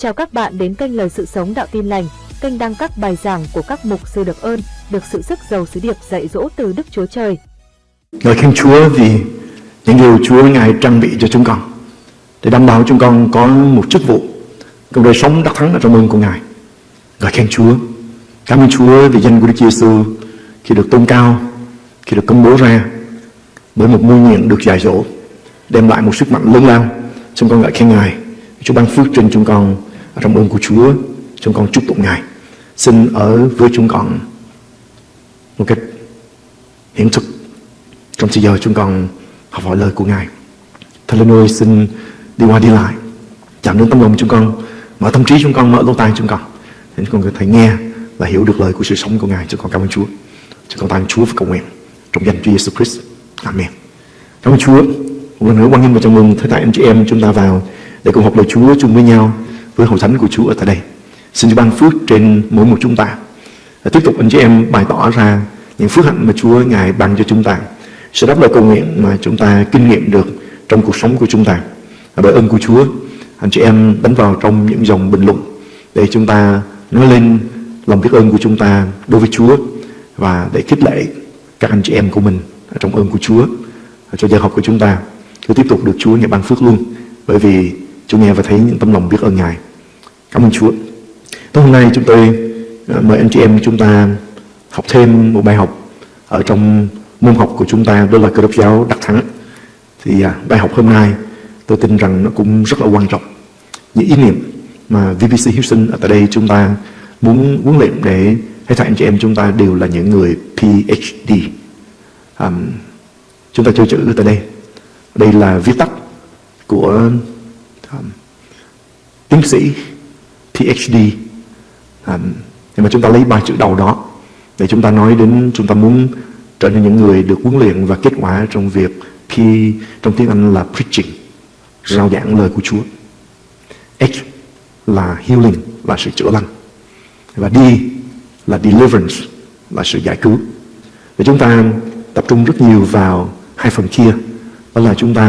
Chào các bạn đến kênh Lời Sự Sống Đạo Tin Lành, kênh đăng các bài giảng của các mục sư được ơn, được sự sức giàu sứ điệp dạy dỗ từ Đức Chúa Trời. Lời khen Chúa vì những điều Chúa Ngài trang bị cho chúng con để đảm bảo chúng con có một chức vụ trong đời sống đắc thắng ở trong ơn của Ngài. Lời khen Chúa. Cảm ơn Chúa vì danh của Đức Giêsu khi được tôn cao, khi được công bố ra bởi một mưu nhiệm được dạy dỗ, đem lại một sức mạnh lớn lao. Chúng con ngợi khen Ngài. Chúa ban phước trên chúng con trong ơn của Chúa. Chúng con chúc tụng Ngài. Xin ở với chúng con một cách hiện thực trong thời giờ chúng con học hỏi lời của Ngài. Thầy lên ơi, xin đi qua đi lại, chạm đến tâm lòng chúng con, mở tâm trí chúng con, mở lỗ tai chúng con, để chúng con có thể nghe và hiểu được lời của sự sống của Ngài chúng con cảm ơn Chúa chúng con tạ Chúa và cầu nguyện trong danh Chúa Giêsu Christ Amen cảm ơn Chúa một lần nữa quan nghênh và chào mừng tất cả anh chị em chúng ta vào để cùng học lời Chúa chung với nhau với hội thánh của Chúa ở tại đây. Xin Chúa ban phước trên mỗi một chúng ta. Và tiếp tục anh chị em bày tỏ ra những phước hạnh mà Chúa ngài ban cho chúng ta. Sẽ đáp lời cầu nguyện mà chúng ta kinh nghiệm được trong cuộc sống của chúng ta. Và bởi ơn của Chúa, anh chị em đánh vào trong những dòng bình luận để chúng ta nói lên lòng biết ơn của chúng ta đối với Chúa và để khích lệ các anh chị em của mình trong ơn của Chúa cho giờ học của chúng ta. Cứ tiếp tục được Chúa nghe ban phước luôn bởi vì chúng nghe và thấy những tấm lòng biết ơn Ngài cảm ơn Chúa. Tối hôm nay chúng tôi ờ, mời anh chị em chúng ta học thêm một bài học ở trong môn học của chúng ta đó là cơ đốc giáo đắc thắng. Thì à, bài học hôm nay tôi tin rằng nó cũng rất là quan trọng. Những ý niệm mà VBC Houston ở tại đây chúng ta muốn huấn luyện để hết thảy anh chị em chúng ta đều là những người PhD um, chúng ta chơi chữ tại đây. Đây là viết tắt của um, tiến sĩ PhD um, à, nhưng mà chúng ta lấy ba chữ đầu đó để chúng ta nói đến chúng ta muốn trở nên những người được huấn luyện và kết quả trong việc P trong tiếng Anh là preaching rao giảng lời của Chúa. H là healing là sự chữa lành. Và D là deliverance là sự giải cứu. Để chúng ta tập trung rất nhiều vào hai phần kia. Đó là chúng ta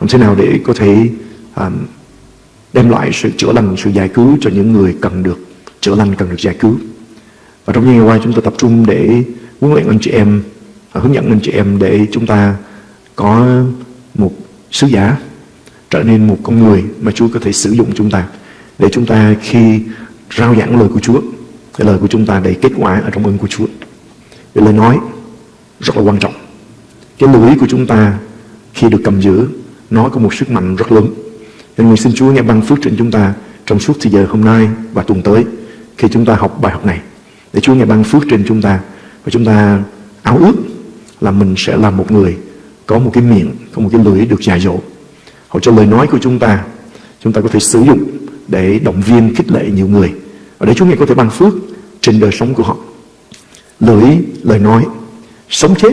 làm thế nào để có thể um, đem lại sự chữa lành, sự giải cứu cho những người cần được chữa lành, cần được giải cứu. Và trong những ngày qua chúng tôi tập trung để huấn luyện anh chị em à, hướng dẫn anh chị em để chúng ta có một sứ giả trở nên một con người mà Chúa có thể sử dụng chúng ta, để chúng ta khi rao giảng lời của Chúa, cái lời của chúng ta đầy kết quả ở trong ơn của Chúa. Cái lời nói rất là quan trọng. Cái lưỡi của chúng ta khi được cầm giữ, nó có một sức mạnh rất lớn nên nguyện xin Chúa nghe ban phước trên chúng ta trong suốt thời giờ hôm nay và tuần tới khi chúng ta học bài học này. Để Chúa nghe ban phước trên chúng ta và chúng ta áo ước là mình sẽ là một người có một cái miệng, có một cái lưỡi được dài dỗ. Họ cho lời nói của chúng ta chúng ta có thể sử dụng để động viên, khích lệ nhiều người. Và để Chúa nghe có thể ban phước trên đời sống của họ. Lưỡi, lời nói, sống chết,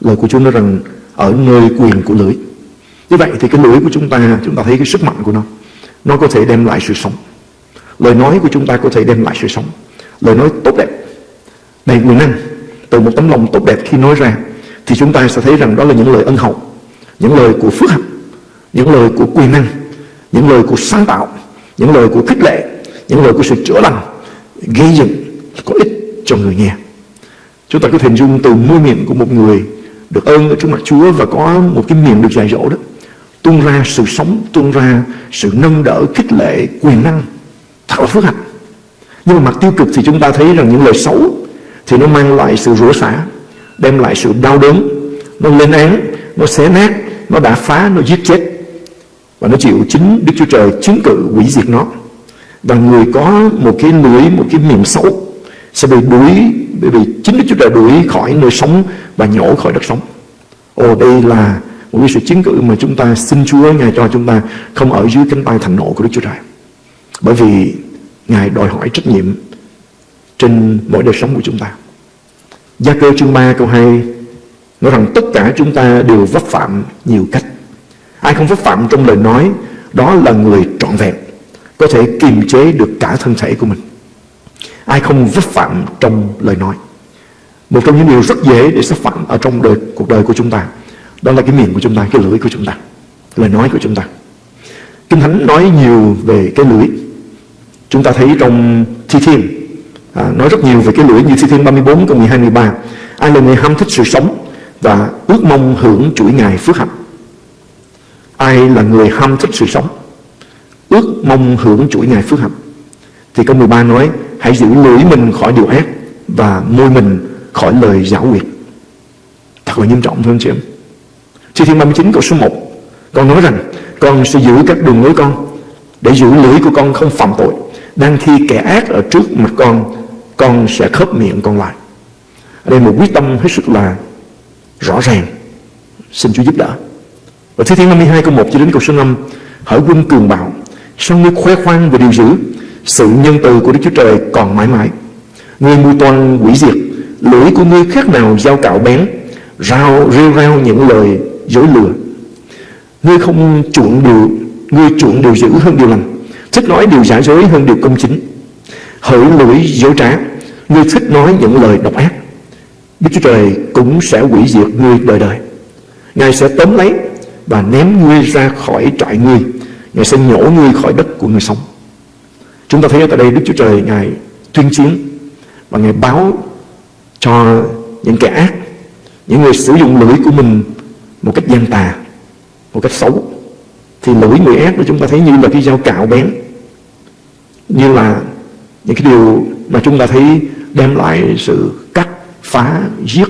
lời của Chúa nói rằng ở nơi quyền của lưỡi như vậy thì cái lưỡi của chúng ta chúng ta thấy cái sức mạnh của nó. Nó có thể đem lại sự sống. Lời nói của chúng ta có thể đem lại sự sống. Lời nói tốt đẹp. Đầy quyền năng từ một tấm lòng tốt đẹp khi nói ra, thì chúng ta sẽ thấy rằng đó là những lời ân hậu, những lời của phước hạnh, những lời của quyền năng, những lời của sáng tạo, những lời của khích lệ, những lời của sự chữa lành, gây dựng, có ích cho người nghe. Chúng ta có thể hình dung từ môi miệng của một người được ơn ở trước mặt Chúa và có một cái miệng được dạy dỗ đó tuôn ra sự sống tuôn ra sự nâng đỡ khích lệ quyền năng. Thật là phước hạnh nhưng mà mặt tiêu cực thì chúng ta thấy rằng những lời xấu thì nó mang lại sự rủa xả đem lại sự đau đớn. Nó lên án nó xé nát nó đã phá nó giết chết. Và nó chịu chính Đức Chúa Trời chứng cự hủy diệt nó. Và người có một cái lưỡi một cái miệng xấu sẽ bị đuổi bị, bị chính Đức Chúa Trời đuổi khỏi nơi sống và nhổ khỏi đất sống. Ồ đây là một cái sự chứng cự mà chúng ta xin Chúa Ngài cho chúng ta không ở dưới cánh tay thành nộ của Đức Chúa Trời. Bởi vì Ngài đòi hỏi trách nhiệm trên mỗi đời sống của chúng ta. Gia cơ chương 3 câu 2 nói rằng tất cả chúng ta đều vấp phạm nhiều cách. Ai không vấp phạm trong lời nói Đó là người trọn vẹn Có thể kiềm chế được cả thân thể của mình. Ai không vấp phạm trong lời nói? Một trong những điều rất dễ để sắp phạm Ở trong đời, cuộc đời của chúng ta đó là cái miệng của chúng ta, cái lưỡi của chúng ta Lời nói của chúng ta Kinh Thánh nói nhiều về cái lưỡi Chúng ta thấy trong Thi Thiên à, nói rất nhiều về cái lưỡi như Thi Thiên 34 câu 12 13. Ai là người ham thích sự sống và ước mong hưởng chuỗi ngày phước hạnh. Ai là người ham thích sự sống ước mong hưởng chuỗi ngày phước hạnh. Thì câu 13 nói hãy giữ lưỡi mình khỏi điều ác và môi mình khỏi lời giáo quyệt. Thật là nghiêm trọng thưa anh chị em. Thi Thiên 39 câu số 1 Con nói rằng, con sẽ giữ các đường lối con, Để giữ lưỡi của con không phạm tội. Đang khi kẻ ác ở trước mặt con Con sẽ khớp miệng con lại. Ở đây một quyết tâm hết sức là rõ ràng. Xin Chúa giúp đỡ. Và Thi Thiên 52 câu 1 cho đến câu số 5 Hỡi quân cường bạo Sao ngươi khoe khoang về điều dữ, Sự nhân từ của Đức Chúa Trời còn mãi mãi. Ngươi mưu toan quỷ diệt, Lưỡi của ngươi khác nào dao cạo bén, Rao, rêu rao những lời dối lừa. Ngươi không chuộng điều, Ngươi chuộng điều dữ hơn điều lành, Thích nói điều giả dối hơn điều công chính. Hỡi lưỡi dối trá, Ngươi thích nói những lời độc ác. Đức Chúa Trời cũng sẽ hủy diệt ngươi đời đời. Ngài sẽ tóm lấy Và ném ngươi ra khỏi trại ngươi. Ngài sẽ nhổ ngươi khỏi đất của người sống. Chúng ta thấy ở tại đây Đức Chúa Trời Ngài tuyên chiến Và Ngài báo cho những kẻ ác, Những người sử dụng lưỡi của mình một cách gian tà Một cách xấu. Thì lưỡi người ác đó chúng ta thấy như là cái dao cạo bén. Như là những cái điều mà chúng ta thấy đem lại sự cắt, phá, giết.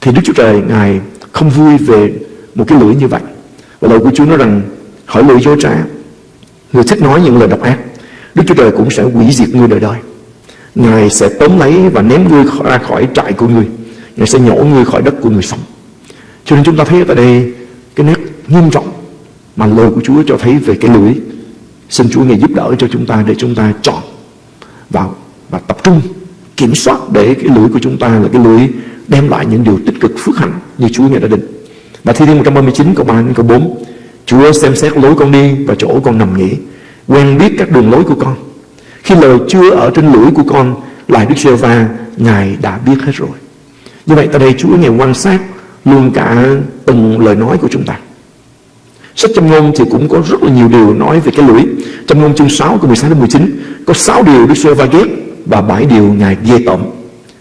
Thì Đức Chúa Trời Ngài không vui về một cái lưỡi như vậy. Và lời của Chúa nói rằng hỏi lưỡi dối trá. Người thích nói những lời độc ác Đức Chúa Trời cũng sẽ hủy diệt ngươi đời đời. Ngài sẽ tóm lấy và ném ngươi ra khỏi trại của ngươi. Ngài sẽ nhổ ngươi khỏi đất của người sống. Cho nên chúng ta thấy ở đây Cái nét nghiêm trọng Mà lời của Chúa cho thấy về cái lưỡi Xin Chúa Ngài giúp đỡ cho chúng ta Để chúng ta chọn vào Và tập trung, kiểm soát Để cái lưỡi của chúng ta là cái lưỡi Đem lại những điều tích cực, phước hạnh Như Chúa Ngài đã định. Và thi thiên 139 câu 3 đến câu 4 Chúa xem xét lối con đi và chỗ con nằm nghỉ, Quen biết các đường lối của con. Khi lời chưa ở trên lưỡi của con Lại Đức giê va Ngài đã biết hết rồi. Như vậy tại đây Chúa Ngài quan sát Luôn cả từng lời nói của chúng ta. Sách châm ngôn thì cũng có rất là nhiều điều nói về cái lưỡi Châm ngôn chương 6 câu 16 đến 19 Có 6 điều Đức Sô va ghét Và 7 điều Ngài ghê tởm.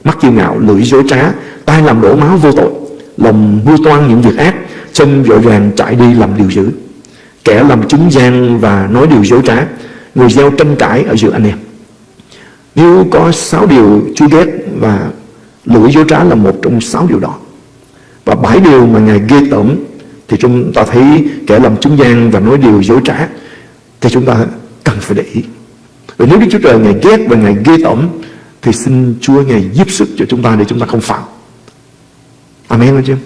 Mắt kiêu ngạo, lưỡi dối trá Tai làm đổ máu vô tội Lòng mưu toan những việc ác chân vội vàng chạy đi làm điều dữ. Kẻ làm chứng gian và nói điều dối trá người gieo tranh cãi ở giữa anh em. Nếu có sáu điều Chúa ghét và lưỡi dối trá là một trong sáu điều đó và bảy điều mà Ngài ghê tởm thì chúng ta thấy kẻ làm chứng gian và nói điều dối trá thì chúng ta cần phải để ý. Và nếu Đức Chúa Trời Ngài ghét và Ngài ghê tởm thì xin Chúa Ngài giúp sức cho chúng ta để chúng ta không phạm. Amen anh chị em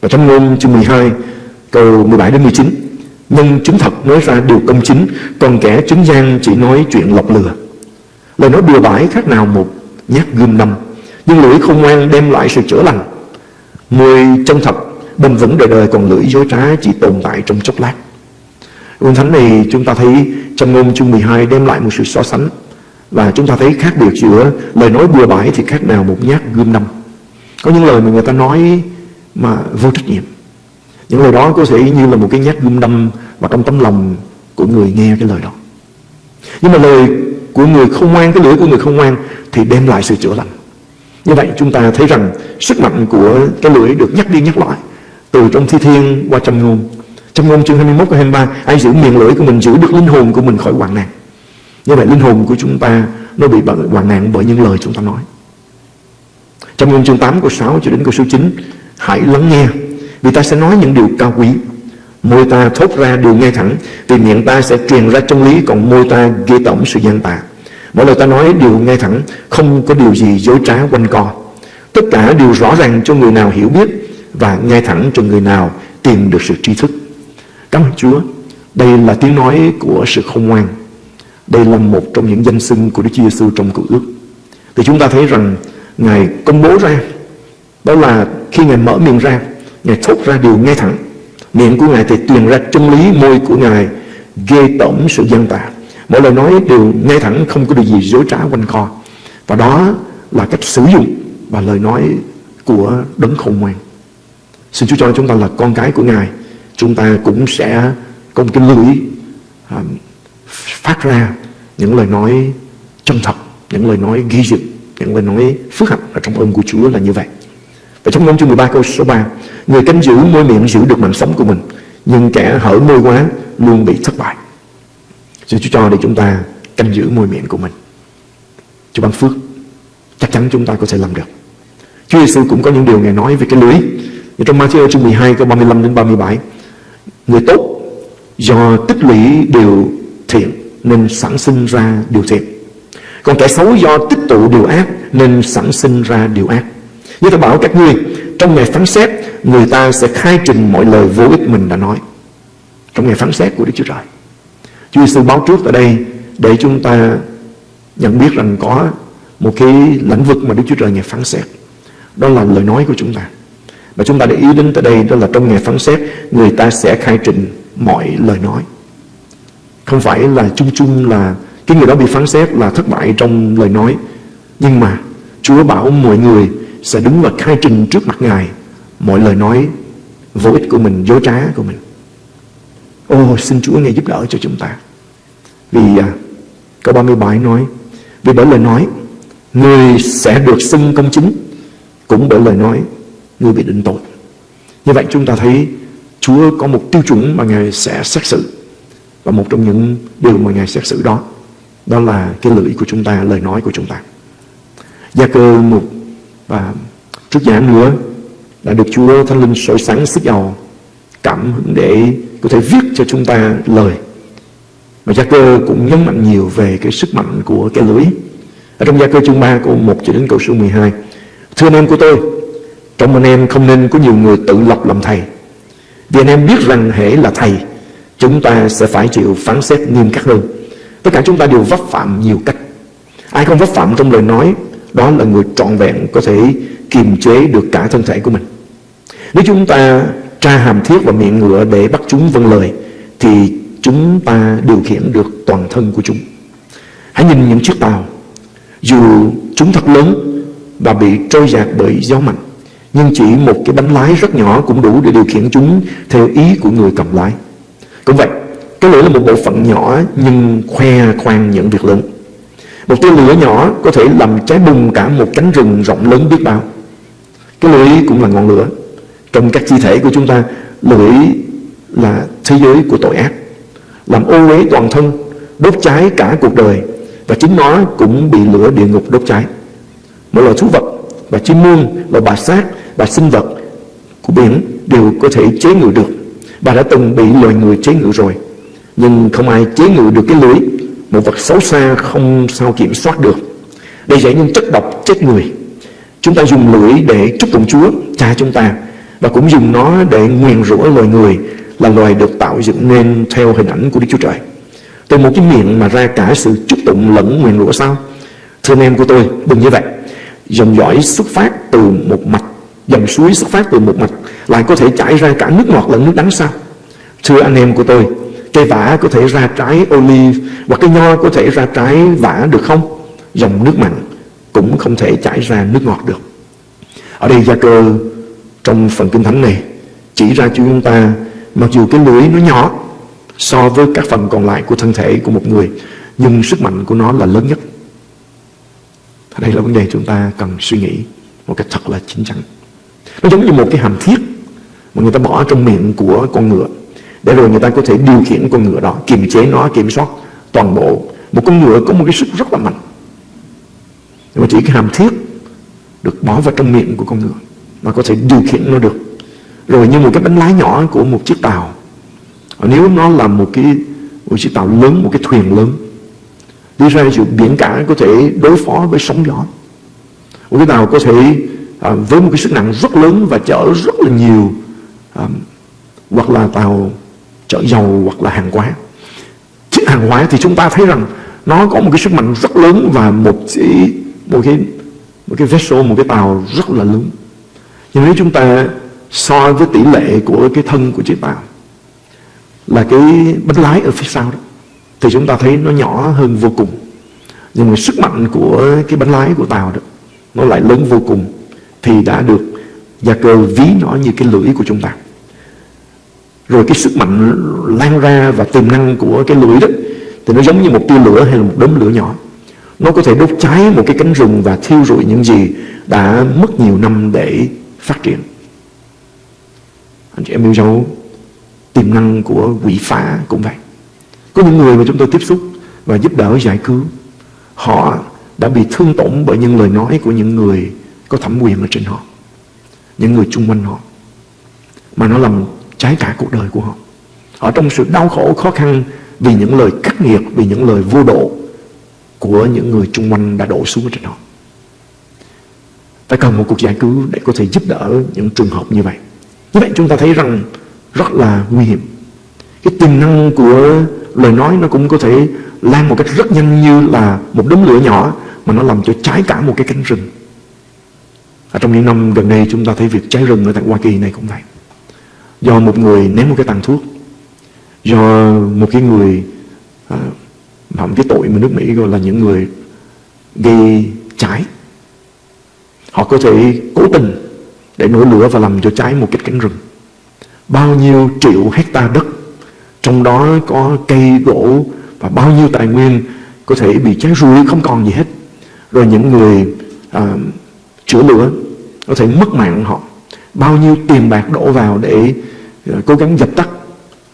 và trong ngôn chương 12 câu 17 đến 19 Nhân chứng thật nói ra điều công chính, Còn kẻ chứng gian chỉ nói chuyện lọc lừa. Lời nói bừa bãi khác nào một nhát gươm năm, Nhưng lưỡi không ngoan đem lại sự chữa lành mười chân thật, bền vững đời đời, Còn lưỡi dối trá chỉ tồn tại trong chốc lát. Kinh Thánh này chúng ta thấy trong ngôn chương 12 đem lại một sự so sánh. Và chúng ta thấy khác biệt giữa lời nói bừa bãi thì khác nào một nhát gươm năm. Có những lời mà người ta nói mà vô trách nhiệm. Những lời đó có thể như là một cái nhát gươm đâm Và trong tấm lòng của người nghe cái lời đó. Nhưng mà lời của người không ngoan, cái lưỡi của người không ngoan thì đem lại sự chữa lành như vậy chúng ta thấy rằng sức mạnh của cái lưỡi được nhắc đi nhắc lại từ trong thi thiên qua trong ngôn. Trong ngôn chương 21 và 23 ai giữ miệng lưỡi của mình giữ được linh hồn của mình khỏi hoạn nạn. Như vậy linh hồn của chúng ta nó bị hoạn nạn bởi những lời chúng ta nói. Trong ngôn chương 8 câu 6 cho đến câu số 9 Hãy lắng nghe, Vì ta sẽ nói những điều cao quý. Môi ta thốt ra điều ngay thẳng, Vì miệng ta sẽ truyền ra chân lý, Còn môi ta ghê tổng sự gian tà. Mỗi lời ta nói đều ngay thẳng, Không có điều gì dối trá quanh co. Tất cả đều rõ ràng cho người nào hiểu biết Và ngay thẳng cho người nào Tìm được sự tri thức. Cảm ơn Chúa, Đây là tiếng nói của sự không ngoan. Đây là một trong những danh xưng của Đức Chúa Giêsu trong cựu ước. Thì chúng ta thấy rằng Ngài công bố ra, Đó là khi Ngài mở miệng ra, Ngài thốt ra điều ngay thẳng. Miệng của Ngài thì truyền ra chân lý, Môi của Ngài ghê tởm sự dân tà. Mỗi lời nói đều ngay thẳng Không có điều gì dối trá quanh co. Và đó là cách sử dụng Và lời nói của đấng khôn ngoan. Xin Chúa cho chúng ta là con cái của Ngài. Chúng ta cũng sẽ có một cái lưỡi à, Phát ra những lời nói chân thật những lời nói ghi dựng những lời nói phước hạnh ở trong ơn của Chúa là như vậy. Và trong ngôn chương 13 câu số 3 người canh giữ môi miệng giữ được mạng sống của mình nhưng kẻ hở môi quá luôn bị thất bại. Xin Chúa cho để chúng ta canh giữ môi miệng của mình. Chúa ban phước, chắc chắn chúng ta có thể làm được. Chúa Giêsu cũng có những điều Ngài nói về cái lưới. Như trong Matthew chương 12 câu 35 đến 37 người tốt do tích lũy điều thiện nên sản sinh ra điều thiện. Còn kẻ xấu do tích tụ điều ác nên sản sinh ra điều ác. Như ta bảo các ngươi, trong ngày phán xét, người ta sẽ khai trình mọi lời vô ích mình đã nói. Trong ngày phán xét của Đức Chúa Trời. Chúa Giêsu báo trước tại đây để chúng ta nhận biết rằng có một cái lĩnh vực mà Đức Chúa Trời ngày phán xét. Đó là lời nói của chúng ta. Và chúng ta để ý đến tại đây đó là trong ngày phán xét người ta sẽ khai trình mọi lời nói. Không phải là chung chung là cái người đó bị phán xét là thất bại trong lời nói. Nhưng mà Chúa bảo mọi người sẽ đứng và khai trình trước mặt Ngài mọi lời nói vô ích của mình, dối trá của mình. Ô, xin Chúa Ngài giúp đỡ cho chúng ta. Vì à, câu 37 nói, vì bởi lời nói, người sẽ được xưng công chính, cũng bởi lời nói, người bị định tội. Như vậy chúng ta thấy Chúa có một tiêu chuẩn mà Ngài sẽ xét xử. Và một trong những điều mà Ngài xét xử đó, đó là cái lưỡi của chúng ta, lời nói của chúng ta. Gia cơ một và trước giả nữa đã được Chúa Thánh Linh soi sáng sức giàu cảm hứng để có thể viết cho chúng ta lời. Và gia cơ cũng nhấn mạnh nhiều về cái sức mạnh của cái lưỡi ở trong gia cơ chương 3 câu 1 cho đến câu số 12 thưa anh em của tôi, trong anh em không nên có nhiều người tự lập làm thầy. Vì anh em biết rằng hễ là thầy, chúng ta sẽ phải chịu phán xét nghiêm khắc hơn. Tất cả chúng ta đều vấp phạm nhiều cách. Ai không vấp phạm trong lời nói, đó là người trọn vẹn có thể kiềm chế được cả thân thể của mình. Nếu chúng ta tra hàm thiết và miệng ngựa để bắt chúng vâng lời, thì chúng ta điều khiển được toàn thân của chúng. Hãy nhìn những chiếc tàu. Dù chúng thật lớn và bị trôi dạt bởi gió mạnh, nhưng chỉ một cái bánh lái rất nhỏ cũng đủ để điều khiển chúng theo ý của người cầm lái. Cũng vậy, cái lửa là một bộ phận nhỏ nhưng khoe khoang những việc lớn. Một tia lửa nhỏ có thể làm cháy bùng cả một cánh rừng rộng lớn biết bao. Cái lưỡi cũng là ngọn lửa trong các chi thể của chúng ta lưỡi là thế giới của tội ác, làm ô uế toàn thân, đốt cháy cả cuộc đời, và chính nó cũng bị lửa địa ngục đốt cháy. Mỗi loài thú vật và chim muôn loài bà sát và sinh vật của biển đều có thể chế ngự được. Bà đã từng bị loài người chế ngự rồi, nhưng không ai chế ngự được cái lưỡi một vật xấu xa không sao kiểm soát được. Để giải những chất độc chết người. Chúng ta dùng lưỡi để chúc tụng Chúa, cha chúng ta và cũng dùng nó để nguyền rủa loài người, là loài được tạo dựng nên theo hình ảnh của Đức Chúa Trời. Từ một cái miệng mà ra cả sự chúc tụng lẫn nguyền rủa sao? Thưa anh em của tôi, đừng như vậy. Dòng dõi xuất phát từ một mạch dòng suối xuất phát từ một mạch lại có thể chảy ra cả nước ngọt lẫn nước đắng sao? Thưa anh em của tôi, cây vả có thể ra trái olive và cây nho có thể ra trái vả được không? Dòng nước mặn cũng không thể chảy ra nước ngọt được. Ở đây gia cơ trong phần kinh thánh này, chỉ ra cho chúng ta, mặc dù cái lưỡi nó nhỏ so với các phần còn lại của thân thể của một người, nhưng sức mạnh của nó là lớn nhất. Đây là vấn đề chúng ta cần suy nghĩ một cách thật là chính chắn. Nó giống như một cái hàm thiết mà người ta bỏ trong miệng của con ngựa, để rồi người ta có thể điều khiển con ngựa đó, kiềm chế nó, kiểm soát toàn bộ. Một con ngựa có một cái sức rất là mạnh, nhưng mà chỉ cái hàm thiết được bỏ vào trong miệng của con ngựa mà có thể điều khiển nó được. Rồi như một cái bánh lái nhỏ của một chiếc tàu. Nếu nó là một cái một chiếc tàu lớn một cái thuyền lớn đi ra dù biển cả có thể đối phó với sóng gió. Một cái tàu có thể à, với một cái sức nặng rất lớn và chở rất là nhiều à, hoặc là tàu chở dầu hoặc là hàng hóa. Chiếc hàng hóa thì chúng ta thấy rằng nó có một cái sức mạnh rất lớn và một cái một cái một cái vessel một cái tàu rất là lớn nhưng nếu chúng ta so với tỷ lệ của cái thân của chiếc tàu là cái bánh lái ở phía sau đó, thì chúng ta thấy nó nhỏ hơn vô cùng. Nhưng mà sức mạnh của cái bánh lái của tàu đó, nó lại lớn vô cùng, thì đã được gia cơ ví nó như cái lưỡi của chúng ta. Rồi cái sức mạnh lan ra và tiềm năng của cái lưỡi đó, thì nó giống như một tia lửa hay là một đốm lửa nhỏ. Nó có thể đốt cháy một cái cánh rừng và thiêu rụi những gì đã mất nhiều năm để phát triển. Anh chị em yêu dấu, tiềm năng của quỷ phá cũng vậy. Có những người mà chúng tôi tiếp xúc và giúp đỡ, giải cứu, họ đã bị thương tổn bởi những lời nói của những người có thẩm quyền ở trên họ, những người chung quanh họ, mà nó làm trái cả cuộc đời của họ. Ở trong sự đau khổ, khó khăn vì những lời khắc nghiệt, vì những lời vô độ của những người chung quanh đã đổ xuống trên họ phải cần một cuộc giải cứu để có thể giúp đỡ những trường hợp như vậy. Như vậy chúng ta thấy rằng rất là nguy hiểm. Cái tiềm năng của lời nói nó cũng có thể lan một cách rất nhanh như là một đống lửa nhỏ mà nó làm cho cháy cả một cái cánh rừng. Ở trong những năm gần đây chúng ta thấy việc cháy rừng ở tại Hoa Kỳ này cũng vậy. Do một người ném một cái tàn thuốc do một cái người à, phạm cái tội mà nước Mỹ gọi là những người gây cháy họ có thể cố tình để nổi lửa và làm cho cháy một cái cánh rừng. Bao nhiêu triệu hecta đất trong đó có cây gỗ và bao nhiêu tài nguyên có thể bị cháy rụi không còn gì hết. Rồi những người à, chữa lửa có thể mất mạng họ. Bao nhiêu tiền bạc đổ vào để à, cố gắng dập tắt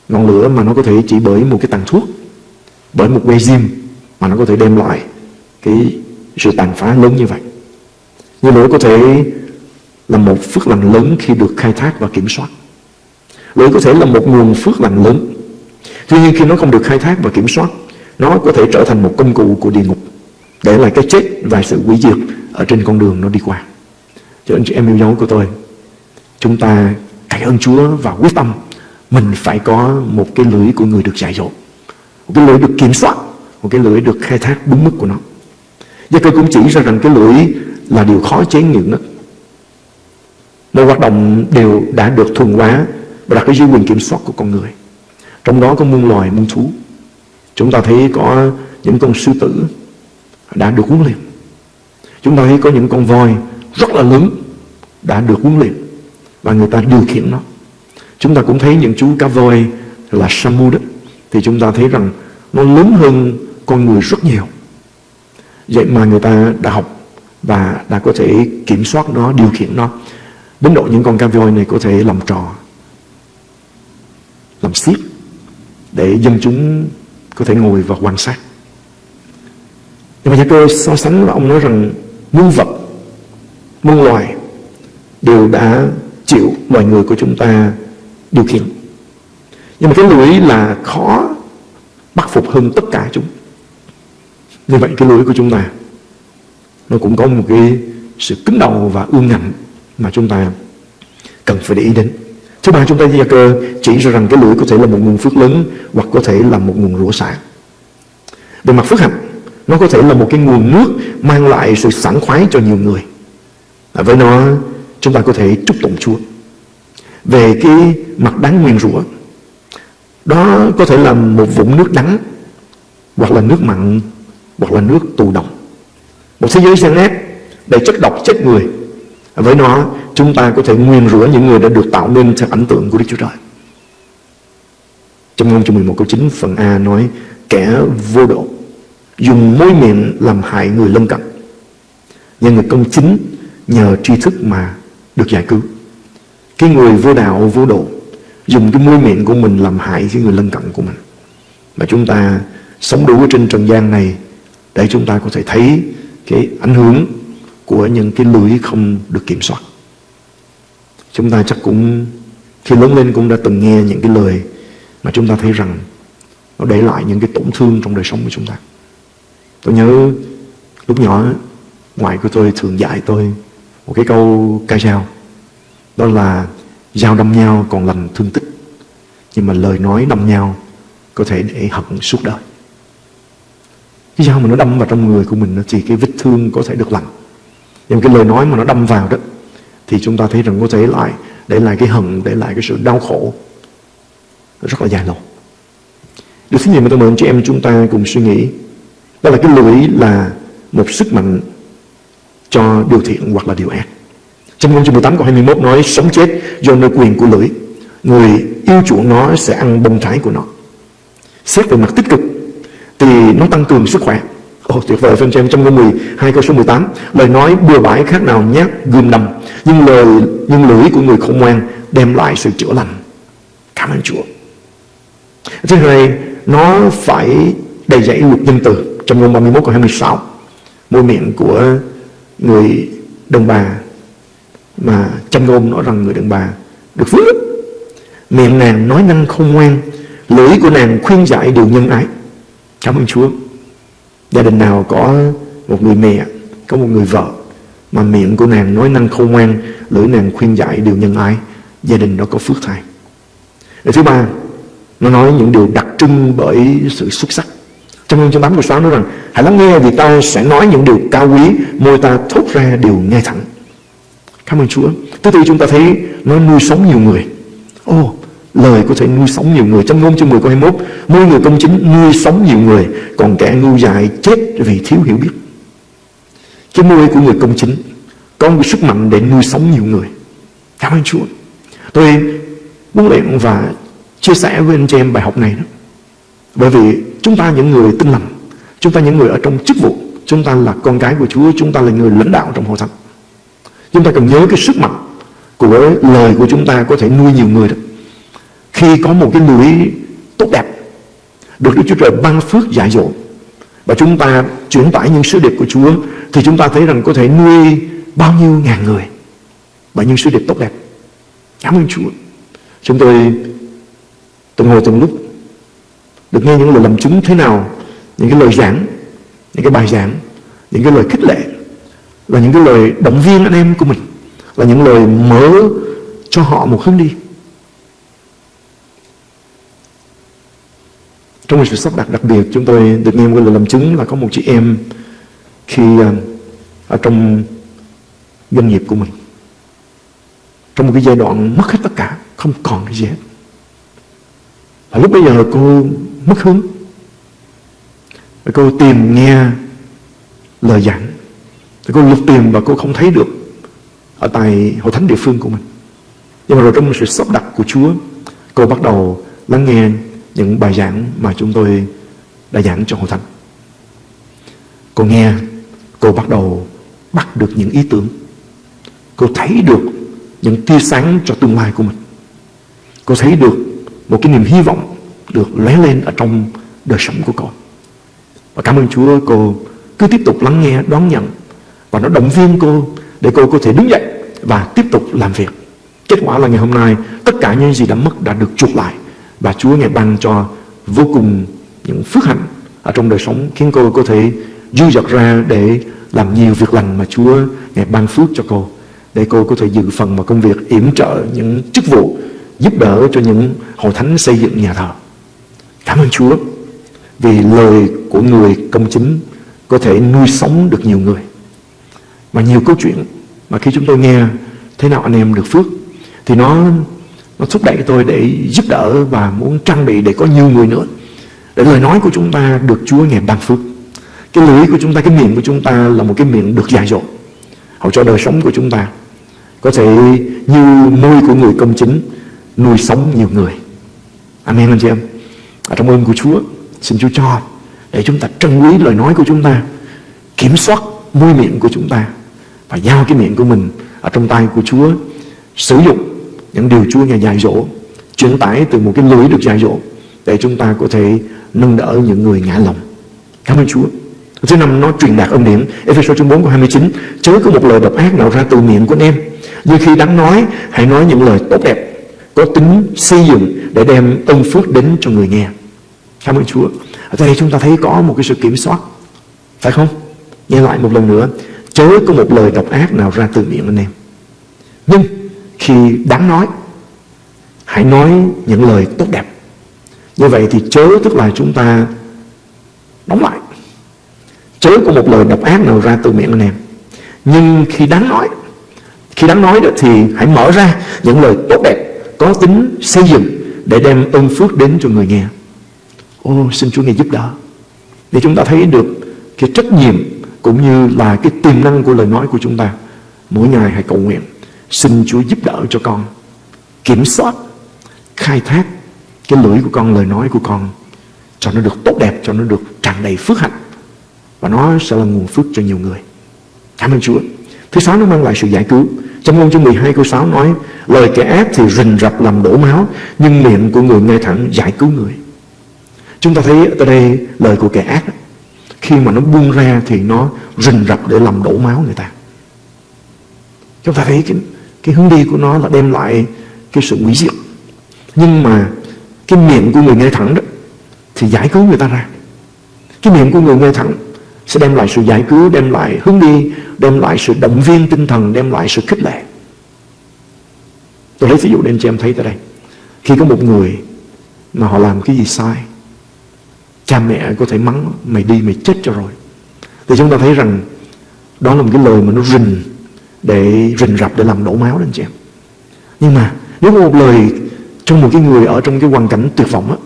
ngọn lửa mà nó có thể chỉ bởi một cái tàn thuốc bởi một que diêm mà nó có thể đem lại cái sự tàn phá lớn như vậy như lỗi có thể là một phước lành lớn khi được khai thác và kiểm soát. Lỗi có thể là một nguồn phước lành lớn. Tuy nhiên, khi nó không được khai thác và kiểm soát, nó có thể trở thành một công cụ của địa ngục để lại cái chết và sự hủy diệt ở trên con đường nó đi qua. Cho anh chị em yêu dấu của tôi, chúng ta cậy ơn Chúa và quyết tâm mình phải có một cái lưỡi của người được dạy dỗ, một cái lưỡi được kiểm soát, một cái lưỡi được khai thác đúng mức của nó. Gia cơ cũng chỉ ra rằng cái lưỡi là điều khó chế ngự nhất mọi hoạt động đều đã được thuần hóa và đặt dưới quyền kiểm soát của con người. Trong đó có muôn loài, muôn thú. Chúng ta thấy có những con sư tử đã được huấn luyện. Chúng ta thấy có những con voi rất là lớn đã được huấn luyện và người ta điều khiển nó. Chúng ta cũng thấy những chú cá voi là Samu đó. Thì chúng ta thấy rằng nó lớn hơn con người rất nhiều. Vậy mà người ta đã học và đã có thể kiểm soát nó, điều khiển nó. Đến độ những con cá voi này có thể làm trò, làm xiếc để dân chúng có thể ngồi và quan sát. Nhưng mà Gia cơ so sánh và ông nói rằng muôn vật, muôn loài đều đã chịu loài người của chúng ta điều khiển. Nhưng mà cái lưỡi là khó bắt phục hơn tất cả chúng. Như vậy cái lưỡi của chúng ta nó cũng có một cái sự cứng đầu và ương ngạnh mà chúng ta cần phải để ý đến. Thứ ba chúng ta gia cơ chỉ ra rằng cái lưỡi có thể là một nguồn phước lớn hoặc có thể là một nguồn rủa xả. Về mặt phước hạnh nó có thể là một cái nguồn nước mang lại sự sảng khoái cho nhiều người. À, với nó chúng ta có thể chúc tụng Chúa. Về cái mặt đáng nguyền rủa đó có thể là một vũng nước đắng hoặc là nước mặn hoặc là nước tù độc một thế giới gian ác đầy chất độc, chết người. Với nó, chúng ta có thể nguyên rủa những người đã được tạo nên theo ảnh tượng của Đức Chúa Trời. Trong ngôn chương 11 câu 9 phần A nói, kẻ vô độ dùng môi miệng làm hại người lân cận. Nhưng người công chính nhờ tri thức mà được giải cứu. Cái người vô đạo, vô độ dùng cái môi miệng của mình làm hại cái người lân cận của mình. Mà chúng ta sống đủ trên trần gian này để chúng ta có thể thấy cái ảnh hưởng của những cái lưới không được kiểm soát. Chúng ta chắc cũng, khi lớn lên cũng đã từng nghe những cái lời mà chúng ta thấy rằng nó để lại những cái tổn thương trong đời sống của chúng ta. Tôi nhớ lúc nhỏ, ngoại của tôi thường dạy tôi một cái câu ca dao, đó là dao đâm nhau còn lành thương tích, nhưng mà lời nói đâm nhau có thể để hận suốt đời cái dao mà nó đâm vào trong người của mình thì cái vết thương có thể được lành. Nhưng cái lời nói mà nó đâm vào đó, thì chúng ta thấy rằng có thể lại, để lại cái hận, để lại cái sự đau khổ. Rất là dài lâu. Điều thứ nhì mà tôi mời chị em chúng ta cùng suy nghĩ, đó là cái lưỡi là một sức mạnh cho điều thiện hoặc là điều ác. Trong ngôn chương 18 câu 21 nói, sống chết do nơi quyền của lưỡi, người yêu chuộng nó sẽ ăn bông trái của nó. Xét về mặt tích cực thì nó tăng cường sức khỏe. Ồ, tuyệt vời phân xem trong câu 12 câu số 18 Lời nói bừa bãi khác nào nhát, gươm đầm Nhưng lời, nhưng lưỡi của người khôn ngoan Đem lại sự chữa lành. Cảm ơn Chúa. Thứ hai, Nó phải đầy dẫy luật nhân từ. Trong câu 31 câu 26 Môi miệng của người đàn bà Mà trong ngôn nói rằng người đàn bà Được phước. Miệng nàng nói năng không ngoan Lưỡi của nàng khuyên dạy điều nhân ái. Cảm ơn Chúa. Gia đình nào có một người mẹ Có một người vợ Mà miệng của nàng nói năng khôn ngoan Lưỡi nàng khuyên dạy điều nhân ái Gia đình đó có phước thai. Điều thứ ba Nó nói những điều đặc trưng bởi sự xuất sắc. Trong chương 8 câu 6 nói rằng Hãy lắng nghe vì ta sẽ nói những điều cao quý Môi ta thốt ra điều ngay thẳng. Cảm ơn Chúa. Thứ tư chúng ta thấy nó nuôi sống nhiều người. Ồ oh, Lời có thể nuôi sống nhiều người. Trong ngôn chương 10 câu 21 nuôi người công chính nuôi sống nhiều người, Còn kẻ ngu dại chết vì thiếu hiểu biết. Cái nuôi của người công chính Có một sức mạnh để nuôi sống nhiều người. Cảm ơn Chúa. Tôi muốn luyện và chia sẻ với anh chị em bài học này đó. Bởi vì chúng ta những người tin lành, Chúng ta những người ở trong chức vụ, Chúng ta là con cái của Chúa, Chúng ta là người lãnh đạo trong hội thánh. Chúng ta cần nhớ cái sức mạnh Của lời của chúng ta có thể nuôi nhiều người đó khi có một cái núi tốt đẹp được Đức Chúa Trời ban phước dạy dỗ và chúng ta chuyển tải những sứ điệp của Chúa thì chúng ta thấy rằng có thể nuôi bao nhiêu ngàn người bởi những sứ điệp tốt đẹp. Cảm ơn Chúa. Chúng tôi từng ngồi từng lúc được nghe những lời làm chứng thế nào, những cái lời giảng, những cái bài giảng, những cái lời khích lệ là những cái lời động viên anh em của mình là những lời mở cho họ một hướng đi Trong một sự sắp đặt đặc biệt, chúng tôi được nghe một lời làm chứng là có một chị em khi à, ở trong doanh nghiệp của mình. Trong một cái giai đoạn mất hết tất cả, không còn cái gì hết. Và lúc bây giờ cô mất hướng và cô tìm nghe lời giảng. Thì cô lục tìm và cô không thấy được ở tại hội thánh địa phương của mình. Nhưng mà rồi trong một sự sắp đặt của Chúa, cô bắt đầu lắng nghe những bài giảng mà chúng tôi đã giảng cho hội thánh. Cô nghe, cô bắt đầu bắt được những ý tưởng. Cô thấy được những tia sáng cho tương lai của mình. Cô thấy được một cái niềm hy vọng được lóe lên ở trong đời sống của cô. Và cảm ơn Chúa cô cứ tiếp tục lắng nghe, đón nhận và nó động viên cô để cô có thể đứng dậy và tiếp tục làm việc. Kết quả là ngày hôm nay tất cả những gì đã mất đã được chuộc lại và Chúa Ngài ban cho vô cùng những phước hạnh ở trong đời sống khiến cô có thể dư dật ra để làm nhiều việc lành mà Chúa Ngài ban phước cho cô, để cô có thể dự phần vào công việc yểm trợ những chức vụ giúp đỡ cho những hội thánh xây dựng nhà thờ. Cảm ơn Chúa vì lời của người công chính có thể nuôi sống được nhiều người. mà nhiều câu chuyện mà khi chúng tôi nghe thế nào anh em được phước thì nó nó thúc đẩy tôi để giúp đỡ và muốn trang bị để có nhiều người nữa. Để lời nói của chúng ta được Chúa ngày ban phước. Cái lưỡi của chúng ta, cái miệng của chúng ta là một cái miệng được dạy dỗ họ cho đời sống của chúng ta có thể như môi của người công chính, nuôi sống nhiều người. Amen, anh chị em. Ở trong ơn của Chúa, xin Chúa cho để chúng ta trân quý lời nói của chúng ta, kiểm soát môi miệng của chúng ta và giao cái miệng của mình ở trong tay của Chúa sử dụng những điều Chúa Ngài dạy dỗ, truyền tải từ một cái lưới được dạy dỗ để chúng ta có thể nâng đỡ những người ngã lòng. Cảm ơn Chúa. Thứ năm, nó truyền đạt ân điển. Ephesos chương 4 câu 29 chớ có một lời độc ác nào ra từ miệng của anh em. Như khi đáng nói, hãy nói những lời tốt đẹp, có tính xây dựng để đem ân phước đến cho người nghe. Cảm ơn Chúa. Ở đây chúng ta thấy có một cái sự kiểm soát, phải không? Nghe lại một lần nữa, chớ có một lời độc ác nào ra từ miệng anh em. Nhưng khi đáng nói, hãy nói những lời tốt đẹp. Như vậy thì chớ tức là chúng ta đóng lại. Chớ có một lời độc ác nào ra từ miệng anh em. Nhưng khi đáng nói, khi đáng nói đó thì hãy mở ra những lời tốt đẹp có tính xây dựng để đem ơn phước đến cho người nghe. Ô, xin Chúa ngài giúp đỡ. Để chúng ta thấy được cái trách nhiệm cũng như là cái tiềm năng của lời nói của chúng ta, mỗi ngày hãy cầu nguyện. Xin Chúa giúp đỡ cho con Kiểm soát Khai thác Cái lưỡi của con, lời nói của con Cho nó được tốt đẹp, cho nó được tràn đầy phước hạnh và nó sẽ là nguồn phước cho nhiều người. Cảm ơn Chúa. Thứ sáu nó mang lại sự giải cứu. Trong ngôn chương 12 câu 6 nói Lời kẻ ác thì rình rập làm đổ máu Nhưng miệng của người ngay thẳng giải cứu người Chúng ta thấy ở đây lời của kẻ ác Khi mà nó buông ra thì nó rình rập để làm đổ máu người ta Chúng ta thấy cái, cái hướng đi của nó là đem lại cái sự hủy diệt Nhưng mà cái miệng của người nghe thẳng đó Thì giải cứu người ta ra Cái miệng của người nghe thẳng sẽ đem lại sự giải cứu, đem lại hướng đi, đem lại sự động viên tinh thần, đem lại sự khích lệ. Tôi lấy ví dụ để anh chị em thấy tại đây. Khi có một người mà họ làm cái gì sai, cha mẹ có thể mắng mày đi mày chết cho rồi. Thì chúng ta thấy rằng đó là một cái lời mà nó rình để rình rập để làm đổ máu đó anh chị em. Nhưng mà nếu có một lời cho một cái người ở trong cái hoàn cảnh tuyệt vọng á,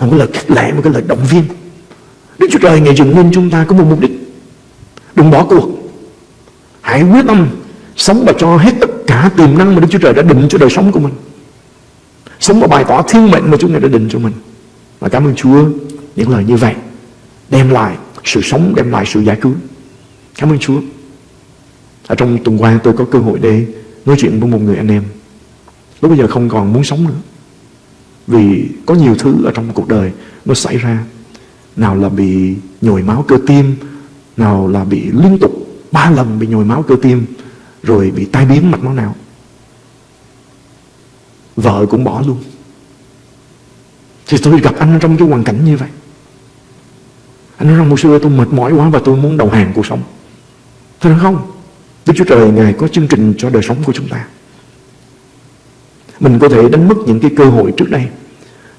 một cái lời khích lệ, một cái lời động viên. Đức Chúa Trời ngày dựng nên chúng ta có một mục đích. Đừng bỏ cuộc. Hãy quyết tâm Sống và cho hết tất cả tiềm năng mà Đức Chúa Trời đã định cho đời sống của mình. Sống và bày tỏ thiên mệnh mà Chúa Ngài đã định cho mình. Và cảm ơn Chúa Những lời như vậy Đem lại sự sống, đem lại sự giải cứu. Cảm ơn Chúa. Ở trong tuần qua tôi có cơ hội để Nói chuyện với một người anh em. Lúc bây giờ không còn muốn sống nữa. Vì có nhiều thứ ở trong cuộc đời Nó xảy ra. Nào là bị nhồi máu cơ tim, nào là bị liên tục ba lần bị nhồi máu cơ tim, rồi bị tai biến mạch máu não. Vợ cũng bỏ luôn. Thì tôi gặp anh trong cái hoàn cảnh như vậy. Anh nói rằng một xưa tôi mệt mỏi quá và tôi muốn đầu hàng cuộc sống. Tôi nói, không Đức Chúa Trời Ngài có chương trình cho đời sống của chúng ta Mình có thể đánh mất những cái cơ hội trước đây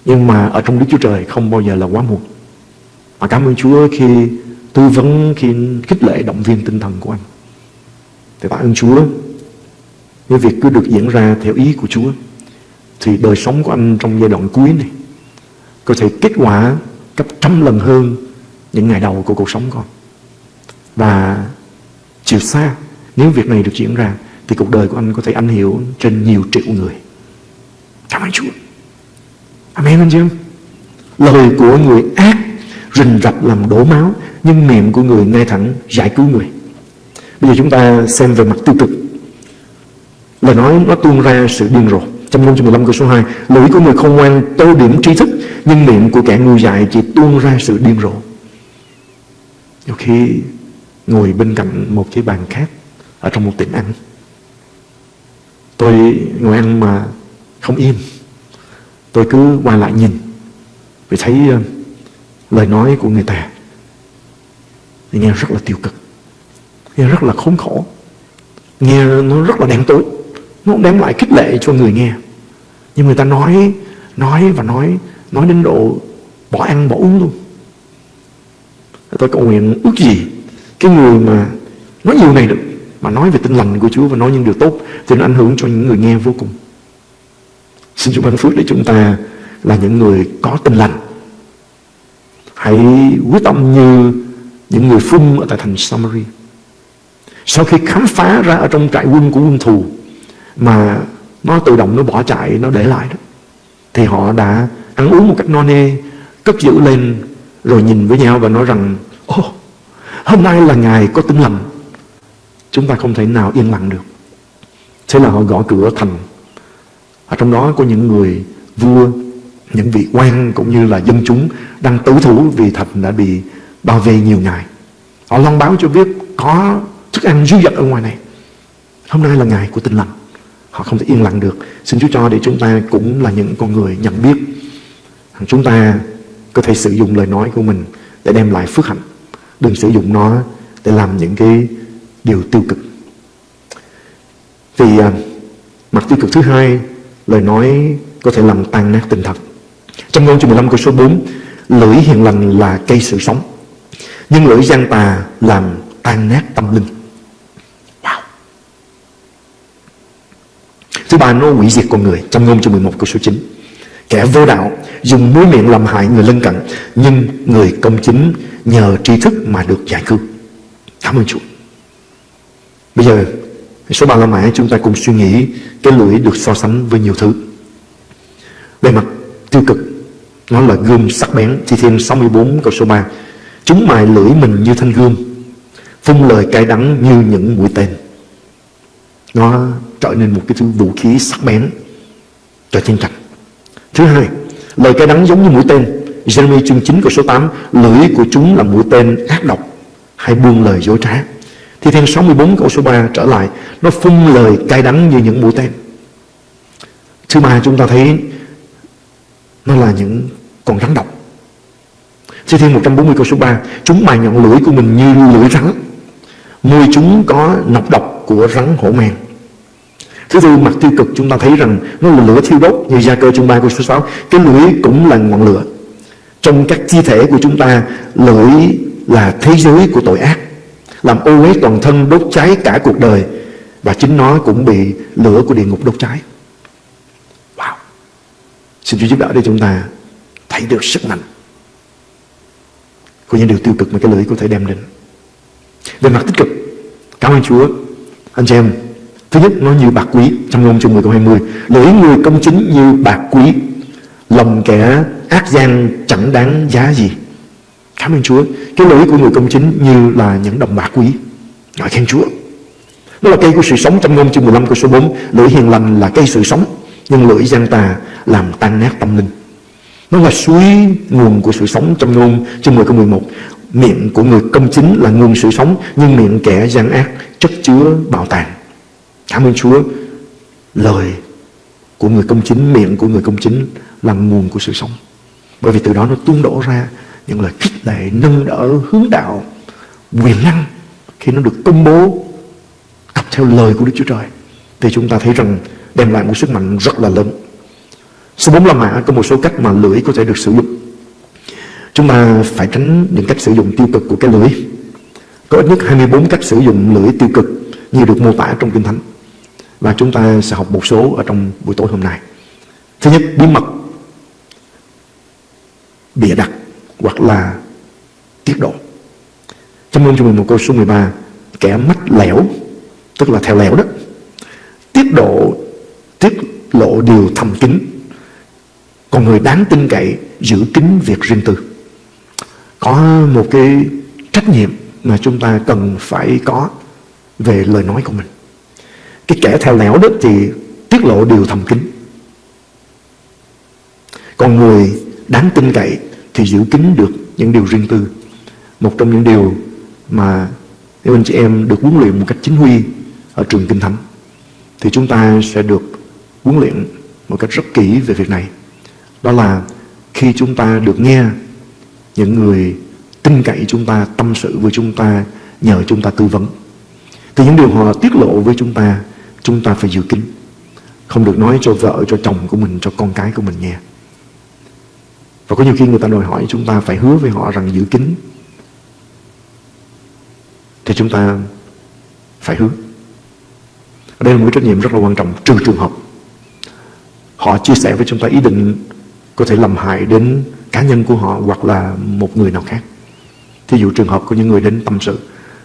Nhưng mà ở trong Đức Chúa Trời không bao giờ là quá muộn và cảm ơn Chúa khi tư vấn, khi khích lệ động viên tinh thần của anh. Thì tạ ơn Chúa, cái việc cứ được diễn ra theo ý của Chúa, thì đời sống của anh trong giai đoạn cuối này có thể kết quả gấp trăm lần hơn những ngày đầu của cuộc sống con. Và chiều xa, nếu việc này được diễn ra, thì cuộc đời của anh có thể ảnh hưởng trên nhiều triệu người. Cảm ơn Chúa. Amen anh chị em. Lời của người ác rình rập làm đổ máu nhưng miệng của người ngay thẳng giải cứu người bây giờ chúng ta xem về mặt tiêu cực lời nói nó tuôn ra sự điên rồ trong ngôn chương 15 câu số 2 lưỡi của người không ngoan tô điểm trí thức nhưng miệng của kẻ ngu dại chỉ tuôn ra sự điên rồ nhiều khi ngồi bên cạnh một cái bàn khác ở trong một tiệm ăn. Tôi ngồi ăn mà không im. Tôi cứ qua lại nhìn, vì thấy ờ, lời nói của người ta thì nghe rất là tiêu cực, nghe rất là khốn khổ, nghe nó rất là đen tối, nó đem lại khích lệ cho người nghe. Nhưng người ta nói nói và nói nói đến độ bỏ ăn, bỏ uống luôn. Tôi cầu nguyện ước gì cái người mà nói nhiều này được mà nói về tinh lành của Chúa và nói những điều tốt thì nó ảnh hưởng cho những người nghe vô cùng xin Chúa ban phước để chúng ta là những người có tinh lành Hãy quyết tâm như những người phun ở tại thành Samari. Sau khi khám phá ra ở trong trại quân của quân thù mà nó tự động nó bỏ chạy, nó để lại đó. Thì họ đã ăn uống một cách no nê, cất giữ lên rồi nhìn với nhau và nói rằng Ô, oh, hôm nay là ngày có tinh lành. Chúng ta không thể nào yên lặng được. Thế là họ gõ cửa thành. Ở trong đó có những người vua, những vị quan cũng như là dân chúng đang tử thủ vì thành đã bị bao vây nhiều ngày. Họ loan báo cho biết có thức ăn dư dật ở ngoài này. Hôm nay là ngày của tinh lành. Họ không thể yên lặng được. Xin Chúa cho để chúng ta cũng là những con người nhận biết. Chúng ta có thể sử dụng lời nói của mình để đem lại phước hạnh. Đừng sử dụng nó để làm những cái điều tiêu cực. Vì à, mặt tiêu cực thứ hai, lời nói có thể làm tan nát tình thật. Trong ngôn chương 15 câu số 4 Lưỡi hiền lành là cây sự sống Nhưng lưỡi gian tà làm tan nát tâm linh. Wow. Thứ ba nó hủy diệt con người Trong ngôn chương 11 câu số 9 Kẻ vô đạo dùng mũi miệng làm hại người lân cận Nhưng người công chính nhờ tri thức mà được giải cứu. Cảm ơn Chúa. Bây giờ số ba la mã chúng ta cùng suy nghĩ Cái lưỡi được so sánh với nhiều thứ. Về mặt tiêu cực, nó là gươm sắc bén, Thi Thiên 64 câu số 3 Chúng mài lưỡi mình như thanh gươm, Phun lời cay đắng như những mũi tên. Nó trở nên một cái thứ vũ khí sắc bén, Cho chiến tranh. Thứ hai, Lời cay đắng giống như mũi tên. Jeremy chương 9 câu số 8 Lưỡi của chúng là mũi tên ác độc Hay buông lời dối trá. Thi Thiên 64 câu số 3 trở lại, Nó phun lời cay đắng như những mũi tên. Thứ ba chúng ta thấy Nó là những con rắn độc. Thi Thiên 140 câu số 3 Chúng mài nhọn lưỡi của mình như lưỡi rắn, Môi chúng có nọc độc của rắn hổ mang Thứ tư, mặt tiêu cực chúng ta thấy rằng Nó là lửa thiêu đốt như gia cơ chương 3 câu số 6 Cái lưỡi cũng là ngọn lửa. Trong các chi thể của chúng ta, Lưỡi là thế giới của tội ác. Làm ô uế toàn thân đốt cháy cả cuộc đời Và chính nó cũng bị lửa của địa ngục đốt cháy Wow Xin Chúa giúp đỡ để chúng ta thấy được sức mạnh của những điều tiêu cực mà cái lưỡi có thể đem đến. Về mặt tích cực, cảm ơn Chúa. Anh chị em, thứ nhất nó như bạc quý trong ngôn chương 10 câu 20. Lưỡi người công chính như bạc quý, lòng kẻ ác gian chẳng đáng giá gì. Cảm ơn Chúa. Cái lưỡi của người công chính như là những đồng bạc quý. Ngợi khen Chúa. Đó là cây của sự sống trong ngôn chương 15 câu số 4. Lưỡi hiền lành là cây sự sống, nhưng lưỡi gian tà làm tan nát tâm linh. Nó là suối nguồn của sự sống trong ngôn chương 10 câu 11 Miệng của người công chính là nguồn sự sống Nhưng miệng kẻ gian ác chất chứa bảo tàn Cảm ơn Chúa Lời của người công chính Miệng của người công chính là nguồn của sự sống Bởi vì từ đó nó tuôn đổ ra những lời khích lệ, nâng đỡ, hướng đạo Quyền năng Khi nó được công bố Cặp theo lời của Đức Chúa Trời Thì chúng ta thấy rằng đem lại một sức mạnh rất là lớn. Số 4 la mã có một số cách mà lưỡi có thể được sử dụng. Chúng ta phải tránh những cách sử dụng tiêu cực của cái lưỡi. Có ít nhất 24 cách sử dụng lưỡi tiêu cực Như được mô tả trong Kinh Thánh. Và chúng ta sẽ học một số ở trong buổi tối hôm nay. Thứ nhất, bí mật. Bịa đặt. Hoặc là tiết độ. Trong ngôn cho mình một câu số 13 Kẻ mắt lẻo, Tức là theo lẻo đó, Tiết độ, Tiết lộ điều thầm kín. Còn người đáng tin cậy giữ kín việc riêng tư. Có một cái trách nhiệm mà chúng ta cần phải có về lời nói của mình. Cái kẻ theo lẻo đó thì tiết lộ điều thầm kín. Còn người đáng tin cậy thì giữ kín được những điều riêng tư. Một trong những điều mà nếu anh chị em được huấn luyện một cách chính quy ở trường Kinh Thánh, thì chúng ta sẽ được huấn luyện một cách rất kỹ về việc này. Đó là khi chúng ta được nghe những người tin cậy chúng ta, tâm sự với chúng ta, nhờ chúng ta tư vấn, thì những điều họ tiết lộ với chúng ta chúng ta phải giữ kín. Không được nói cho vợ, cho chồng của mình, cho con cái của mình nghe và có nhiều khi người ta đòi hỏi chúng ta phải hứa với họ rằng giữ kín thì chúng ta phải hứa đây là một cái trách nhiệm rất là quan trọng trừ trường hợp họ chia sẻ với chúng ta ý định có thể làm hại đến cá nhân của họ hoặc là một người nào khác. Thí dụ trường hợp có những người đến tâm sự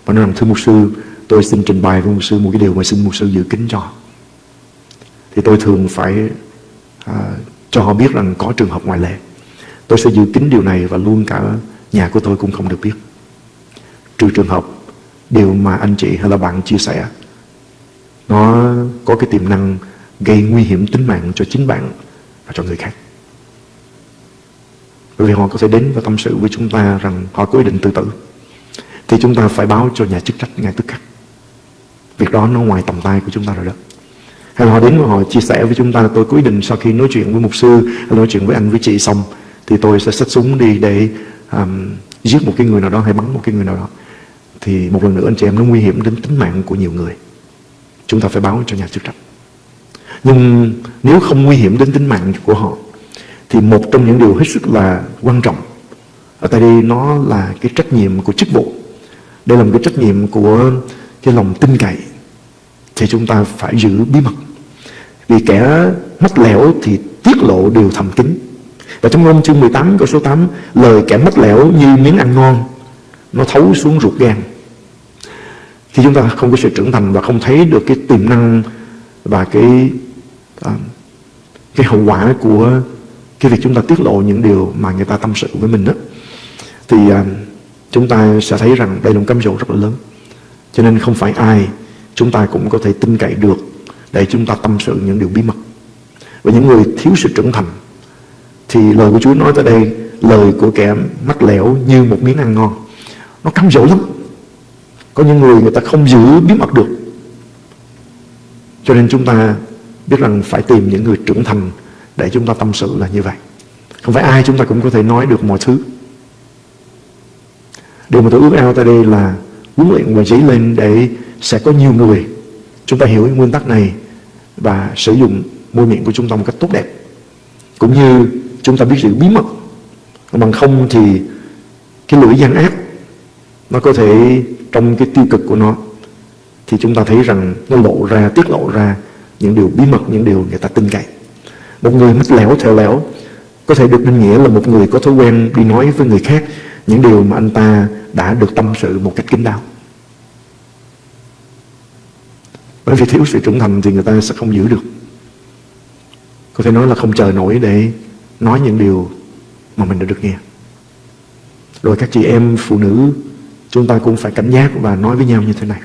và nói rằng thưa mục sư tôi xin trình bày với mục sư một cái điều mà xin mục sư giữ kín cho. Thì tôi thường phải à, cho họ biết rằng có trường hợp ngoại lệ. Tôi sẽ giữ kín điều này và luôn cả nhà của tôi cũng không được biết. Trừ trường hợp điều mà anh chị hay là bạn chia sẻ, nó có cái tiềm năng gây nguy hiểm tính mạng cho chính bạn và cho người khác. Bởi vì họ có thể đến và tâm sự với chúng ta rằng họ có ý định tự tử. Thì chúng ta phải báo cho nhà chức trách ngay tức khắc. Việc đó nó ngoài tầm tay của chúng ta rồi đó. Hay là họ đến và họ chia sẻ với chúng ta là tôi có ý định sau khi nói chuyện với mục sư nói chuyện với anh, với chị xong thì tôi sẽ xách súng đi để um, giết một cái người nào đó hay bắn một cái người nào đó. Thì một lần nữa anh chị em nó nguy hiểm đến tính mạng của nhiều người. Chúng ta phải báo cho nhà chức trách. Nhưng nếu không nguy hiểm đến tính mạng của họ thì một trong những điều hết sức là quan trọng ở tại đây nó là cái trách nhiệm của chức vụ đây là một cái trách nhiệm của cái lòng tin cậy thì chúng ta phải giữ bí mật vì kẻ mắt lẻo thì tiết lộ điều thầm kín và trong ngôn chương 18 câu số 8 lời kẻ mất lẻo như miếng ăn ngon nó thấu xuống ruột gan khi chúng ta không có sự trưởng thành và không thấy được cái tiềm năng và cái à, cái hậu quả của cái việc chúng ta tiết lộ những điều mà người ta tâm sự với mình đó thì à, chúng ta sẽ thấy rằng đây là một cám dỗ rất là lớn. Cho nên không phải ai chúng ta cũng có thể tin cậy được để chúng ta tâm sự những điều bí mật. Và những người thiếu sự trưởng thành thì lời của Chúa nói tới đây, lời của kẻ mắc lẻo như một miếng ăn ngon. Nó cám dỗ lắm. Có những người người ta không giữ bí mật được. Cho nên chúng ta biết rằng phải tìm những người trưởng thành để chúng ta tâm sự là như vậy. Không phải ai chúng ta cũng có thể nói được mọi thứ. Điều mà tôi ước ao tại đây là huấn luyện và dấy lên để sẽ có nhiều người chúng ta hiểu nguyên tắc này và sử dụng môi miệng của chúng ta một cách tốt đẹp. Cũng như chúng ta biết giữ bí mật. Bằng không thì cái lưỡi gian ác nó có thể trong cái tiêu cực của nó thì chúng ta thấy rằng nó lộ ra, tiết lộ ra những điều bí mật, những điều người ta tin cậy. Một người mất lẻo, theo lẻo có thể được định nghĩa là một người có thói quen đi nói với người khác những điều mà anh ta đã được tâm sự một cách kín đáo. Bởi vì thiếu sự trưởng thành thì người ta sẽ không giữ được. Có thể nói là không chờ nổi để nói những điều mà mình đã được nghe. Rồi các chị em phụ nữ chúng ta cũng phải cảnh giác và nói với nhau như thế này.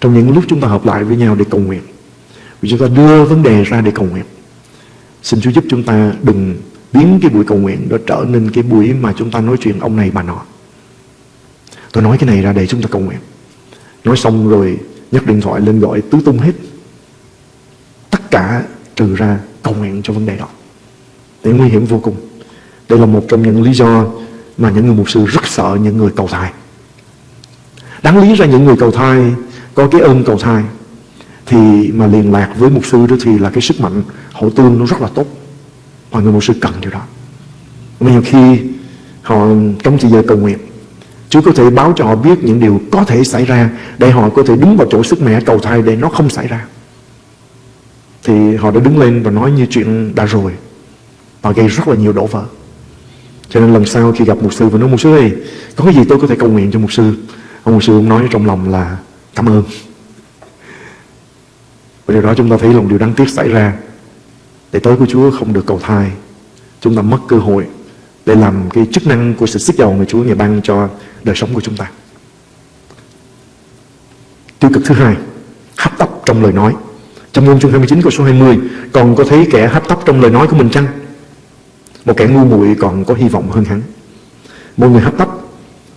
Trong những lúc chúng ta hợp lại với nhau để cầu nguyện, vì chúng ta đưa vấn đề ra để cầu nguyện. Xin Chúa giúp chúng ta đừng biến cái buổi cầu nguyện đó trở nên cái buổi mà chúng ta nói chuyện ông này bà nọ. Tôi nói cái này ra để chúng ta cầu nguyện. Nói xong rồi nhấc điện thoại lên gọi tứ tung hết. Tất cả trừ ra cầu nguyện cho vấn đề đó. Để nguy hiểm vô cùng. Đây là một trong những lý do mà những người mục sư rất sợ những người cầu thai. Đáng lý ra những người cầu thai có cái ơn cầu thai thì mà liên lạc với mục sư đó thì là cái sức mạnh, hậu tương nó rất là tốt và người mục sư cần điều đó mà nhiều khi họ, trong thời giờ cầu nguyện, Chúa có thể báo cho họ biết những điều có thể xảy ra để họ có thể đứng vào chỗ sức mẹ cầu thai để nó không xảy ra thì họ đã đứng lên và nói như chuyện đã rồi và gây rất là nhiều đổ vỡ. Cho nên lần sau khi gặp mục sư, và nói, mục sư ơi, có cái gì tôi có thể cầu nguyện cho mục sư? Ông mục sư cũng nói trong lòng là, cảm ơn. Và điều đó chúng ta thấy là một điều đáng tiếc xảy ra. Để tới của Chúa không được cầu thai. Chúng ta mất cơ hội để làm cái chức năng của sự sức dầu người Chúa ngày ban cho đời sống của chúng ta. Tiêu cực thứ hai, hấp tấp trong lời nói. Trong ngôn chương 29 câu số 20 còn có thấy kẻ hấp tấp trong lời nói của mình chăng? Một kẻ ngu muội còn có hy vọng hơn hắn một người hấp tấp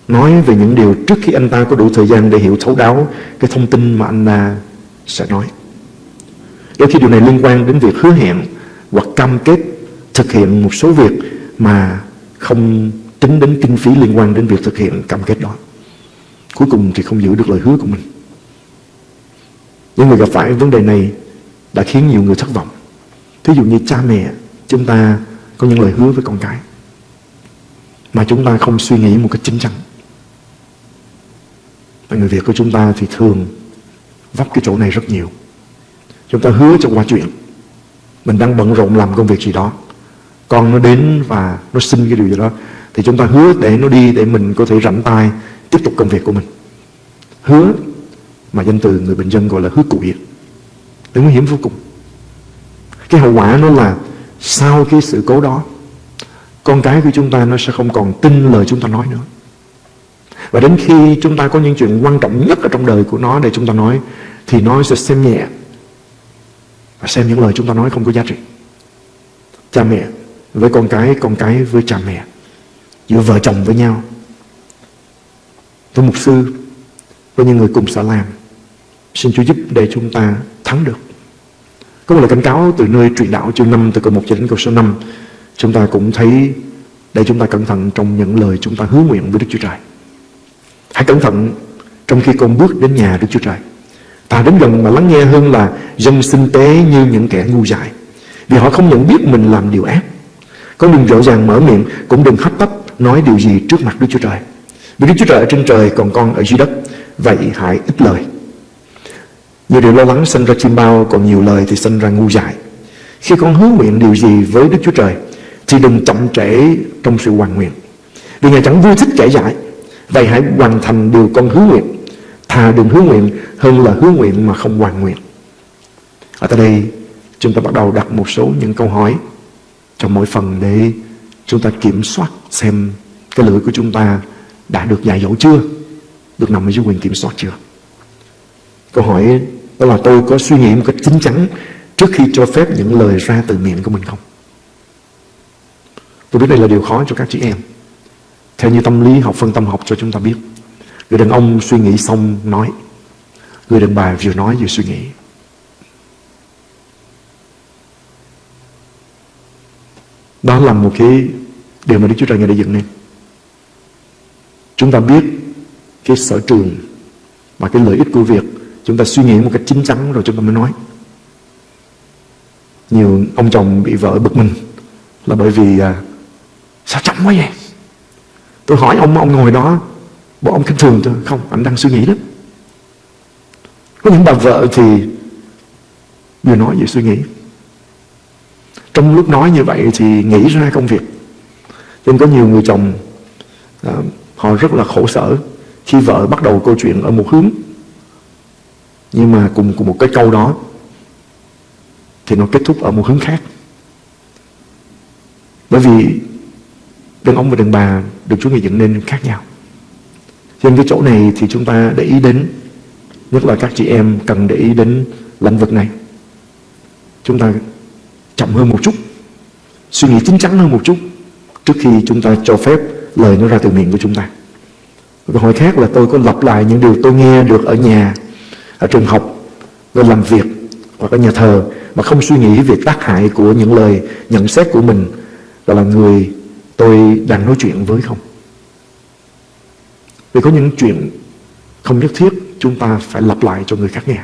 nói về những điều trước khi anh ta có đủ thời gian để hiểu thấu đáo cái thông tin mà anh ta sẽ nói đôi khi điều này liên quan đến việc hứa hẹn hoặc cam kết thực hiện một số việc mà không tính đến kinh phí liên quan đến việc thực hiện cam kết đó. Cuối cùng thì không giữ được lời hứa của mình. Những người gặp phải vấn đề này đã khiến nhiều người thất vọng. Thí dụ như cha mẹ, chúng ta có những lời hứa với con cái mà chúng ta không suy nghĩ một cách chính chắn. Và người Việt của chúng ta thì thường vấp cái chỗ này rất nhiều. Chúng ta hứa cho qua chuyện. Mình đang bận rộn làm công việc gì đó. Con nó đến và nó xin cái điều gì đó. Thì chúng ta hứa để nó đi Để mình có thể rảnh tay Tiếp tục công việc của mình. Hứa mà danh từ người bình dân gọi là hứa cụi Đấy nguy hiểm vô cùng. Cái hậu quả nó là sau cái sự cố đó, Con cái của chúng ta nó sẽ không còn tin lời chúng ta nói nữa. Và đến khi chúng ta có những chuyện quan trọng nhất ở trong đời của nó để chúng ta nói, Thì nó sẽ xem nhẹ và xem những lời chúng ta nói không có giá trị. Cha mẹ với con cái con cái với cha mẹ, giữa vợ chồng với nhau. Với mục sư, với những người cùng xã làm, xin Chúa giúp để chúng ta thắng được có một lời cảnh cáo từ nơi truyền đạo chương 5 từ câu 1 cho đến câu số 5 chúng ta cũng thấy để chúng ta cẩn thận trong những lời chúng ta hứa nguyện với Đức Chúa Trời hãy cẩn thận trong khi con bước đến nhà Đức Chúa Trời Ta đến gần mà lắng nghe hơn là dân sinh tế như những kẻ ngu dại. Vì họ không nhận biết mình làm điều ác. Con đừng rõ ràng mở miệng, cũng đừng hấp tấp nói điều gì trước mặt Đức Chúa Trời. Vì Đức Chúa Trời ở trên trời còn con ở dưới đất. Vậy hãy ít lời. Nhiều điều lo lắng sinh ra chim bao, còn nhiều lời thì sinh ra ngu dại. Khi con hứa nguyện điều gì với Đức Chúa Trời, thì đừng chậm trễ trong sự hoàn nguyện. Vì Ngài chẳng vui thích kẻ dại. Vậy hãy hoàn thành điều con hứa nguyện Thà đừng hứa nguyện hơn là hứa nguyện mà không hoàn nguyện. Ở tại đây chúng ta bắt đầu đặt một số những câu hỏi trong mỗi phần để chúng ta kiểm soát xem cái lưỡi của chúng ta đã được dạy dỗ chưa? Được nằm ở dưới quyền kiểm soát chưa? Câu hỏi đó là tôi có suy nghĩ một cách chính chắn trước khi cho phép những lời ra từ miệng của mình không? Tôi biết đây là điều khó cho các chị em. Theo như tâm lý học phân tâm học cho chúng ta biết. Người đàn ông suy nghĩ xong nói. Người đàn bà vừa nói vừa suy nghĩ. Đó là một cái điều mà Đức Chúa Trời Ngài đã dựng nên. Chúng ta biết cái sở trường và cái lợi ích của việc chúng ta suy nghĩ một cách chính chắn rồi chúng ta mới nói. Nhiều ông chồng bị vợ bực mình là bởi vì à, sao chậm quá vậy? Tôi hỏi ông, ông ngồi đó, bộ ông khinh thường tôi. Không, anh đang suy nghĩ đó. Có những bà vợ thì vừa nói vừa suy nghĩ. Trong lúc nói như vậy thì nghĩ ra công việc. Cho nên có nhiều người chồng à, họ rất là khổ sở khi vợ bắt đầu câu chuyện ở một hướng. Nhưng mà cùng cùng một cái câu đó thì nó kết thúc ở một hướng khác. Bởi vì đàn ông và đàn bà được Chúa Ngài dựng nên khác nhau. Trên cái chỗ này thì chúng ta để ý đến, Nhất là các chị em cần để ý đến lĩnh vực này Chúng ta chậm hơn một chút, Suy nghĩ chính chắn hơn một chút Trước khi chúng ta cho phép lời nó ra từ miệng của chúng ta Câu hỏi khác là tôi có lặp lại những điều tôi nghe được ở nhà ở trường học nơi làm việc Hoặc ở nhà thờ Mà không suy nghĩ về tác hại của những lời nhận xét của mình gọi là người tôi đang nói chuyện với không Vì có những chuyện không nhất thiết chúng ta phải lặp lại cho người khác nghe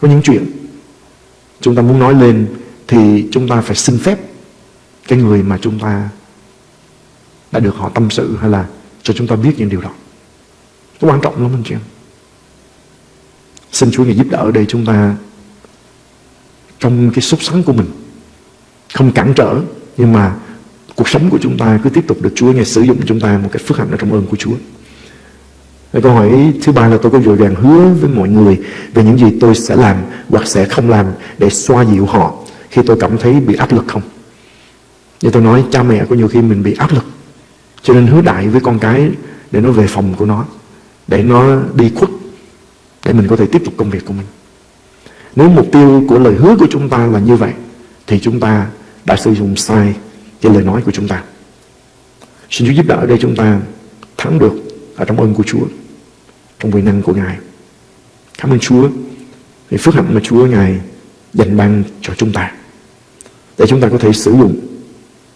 Có những chuyện chúng ta muốn nói lên thì chúng ta phải xin phép cái người mà chúng ta đã được họ tâm sự hay là cho chúng ta biết những điều đó. Nó quan trọng lắm anh chị em. Xin Chúa Ngài giúp đỡ để chúng ta trong cái sốt sắng của mình không cản trở, nhưng mà cuộc sống của chúng ta cứ tiếp tục được Chúa Ngài sử dụng chúng ta một cách phước hạnh ở trong ơn của Chúa. Câu hỏi thứ ba là tôi có vội vàng hứa với mọi người về những gì tôi sẽ làm hoặc sẽ không làm để xoa dịu họ khi tôi cảm thấy bị áp lực không? Như tôi nói, cha mẹ có nhiều khi mình bị áp lực, cho nên hứa đại với con cái để nó về phòng của nó, để nó đi khuất để mình có thể tiếp tục công việc của mình. Nếu mục tiêu của lời hứa của chúng ta là như vậy thì chúng ta đã sử dụng sai cái lời nói của chúng ta. Xin Chúa giúp đỡ để chúng ta thắng được ở trong ơn của Chúa, trong quyền năng của Ngài. Cảm ơn Chúa vì phước hạnh mà Chúa Ngài dành ban cho chúng ta để chúng ta có thể sử dụng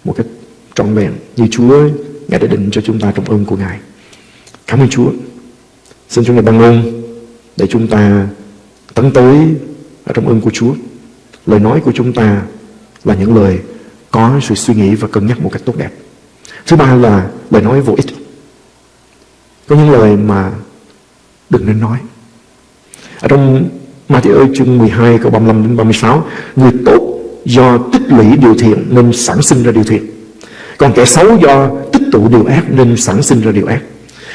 một cách trọn vẹn như Chúa Ngài đã định cho chúng ta trong ơn của Ngài. Cảm ơn Chúa. Xin Chúa Ngài ban ơn để chúng ta tấn tới ở trong ơn của Chúa. Lời nói của chúng ta là những lời có sự suy nghĩ và cân nhắc một cách tốt đẹp. Thứ ba là lời nói vô ích. Có những lời mà đừng nên nói. Ở trong Matthew chương 12 câu 35 đến 36, người tốt do tích lũy điều thiện nên sản sinh ra điều thiện. Còn kẻ xấu do tích tụ điều ác nên sản sinh ra điều ác.